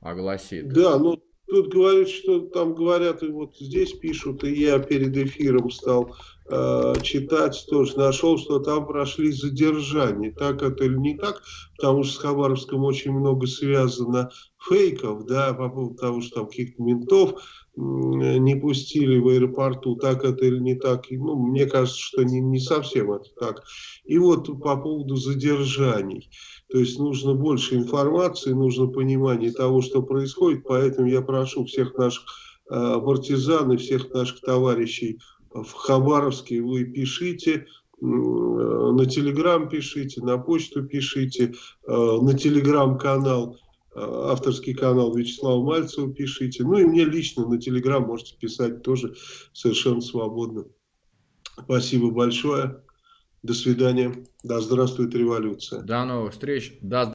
огласит. Да, ну тут говорят, что там говорят, и вот здесь пишут, и я перед эфиром стал э, читать, тоже нашел, что там прошли задержания. Так это или не так? Потому что с Хабаровском очень много связано фейков, да, по поводу того, что там каких-то ментов не пустили в аэропорту, так это или не так. Ну, мне кажется, что не, не совсем это так. И вот по поводу задержаний. То есть нужно больше информации, нужно понимание того, что происходит. Поэтому я прошу всех наших э, партизан и всех наших товарищей в Хабаровске, вы пишите, э, на телеграм пишите, на почту пишите, э, на телеграм-канал, авторский канал Вячеслава Мальцева пишите. Ну и мне лично на телеграм можете писать тоже совершенно свободно. Спасибо большое. До свидания. Да здравствует революция. До новых встреч. До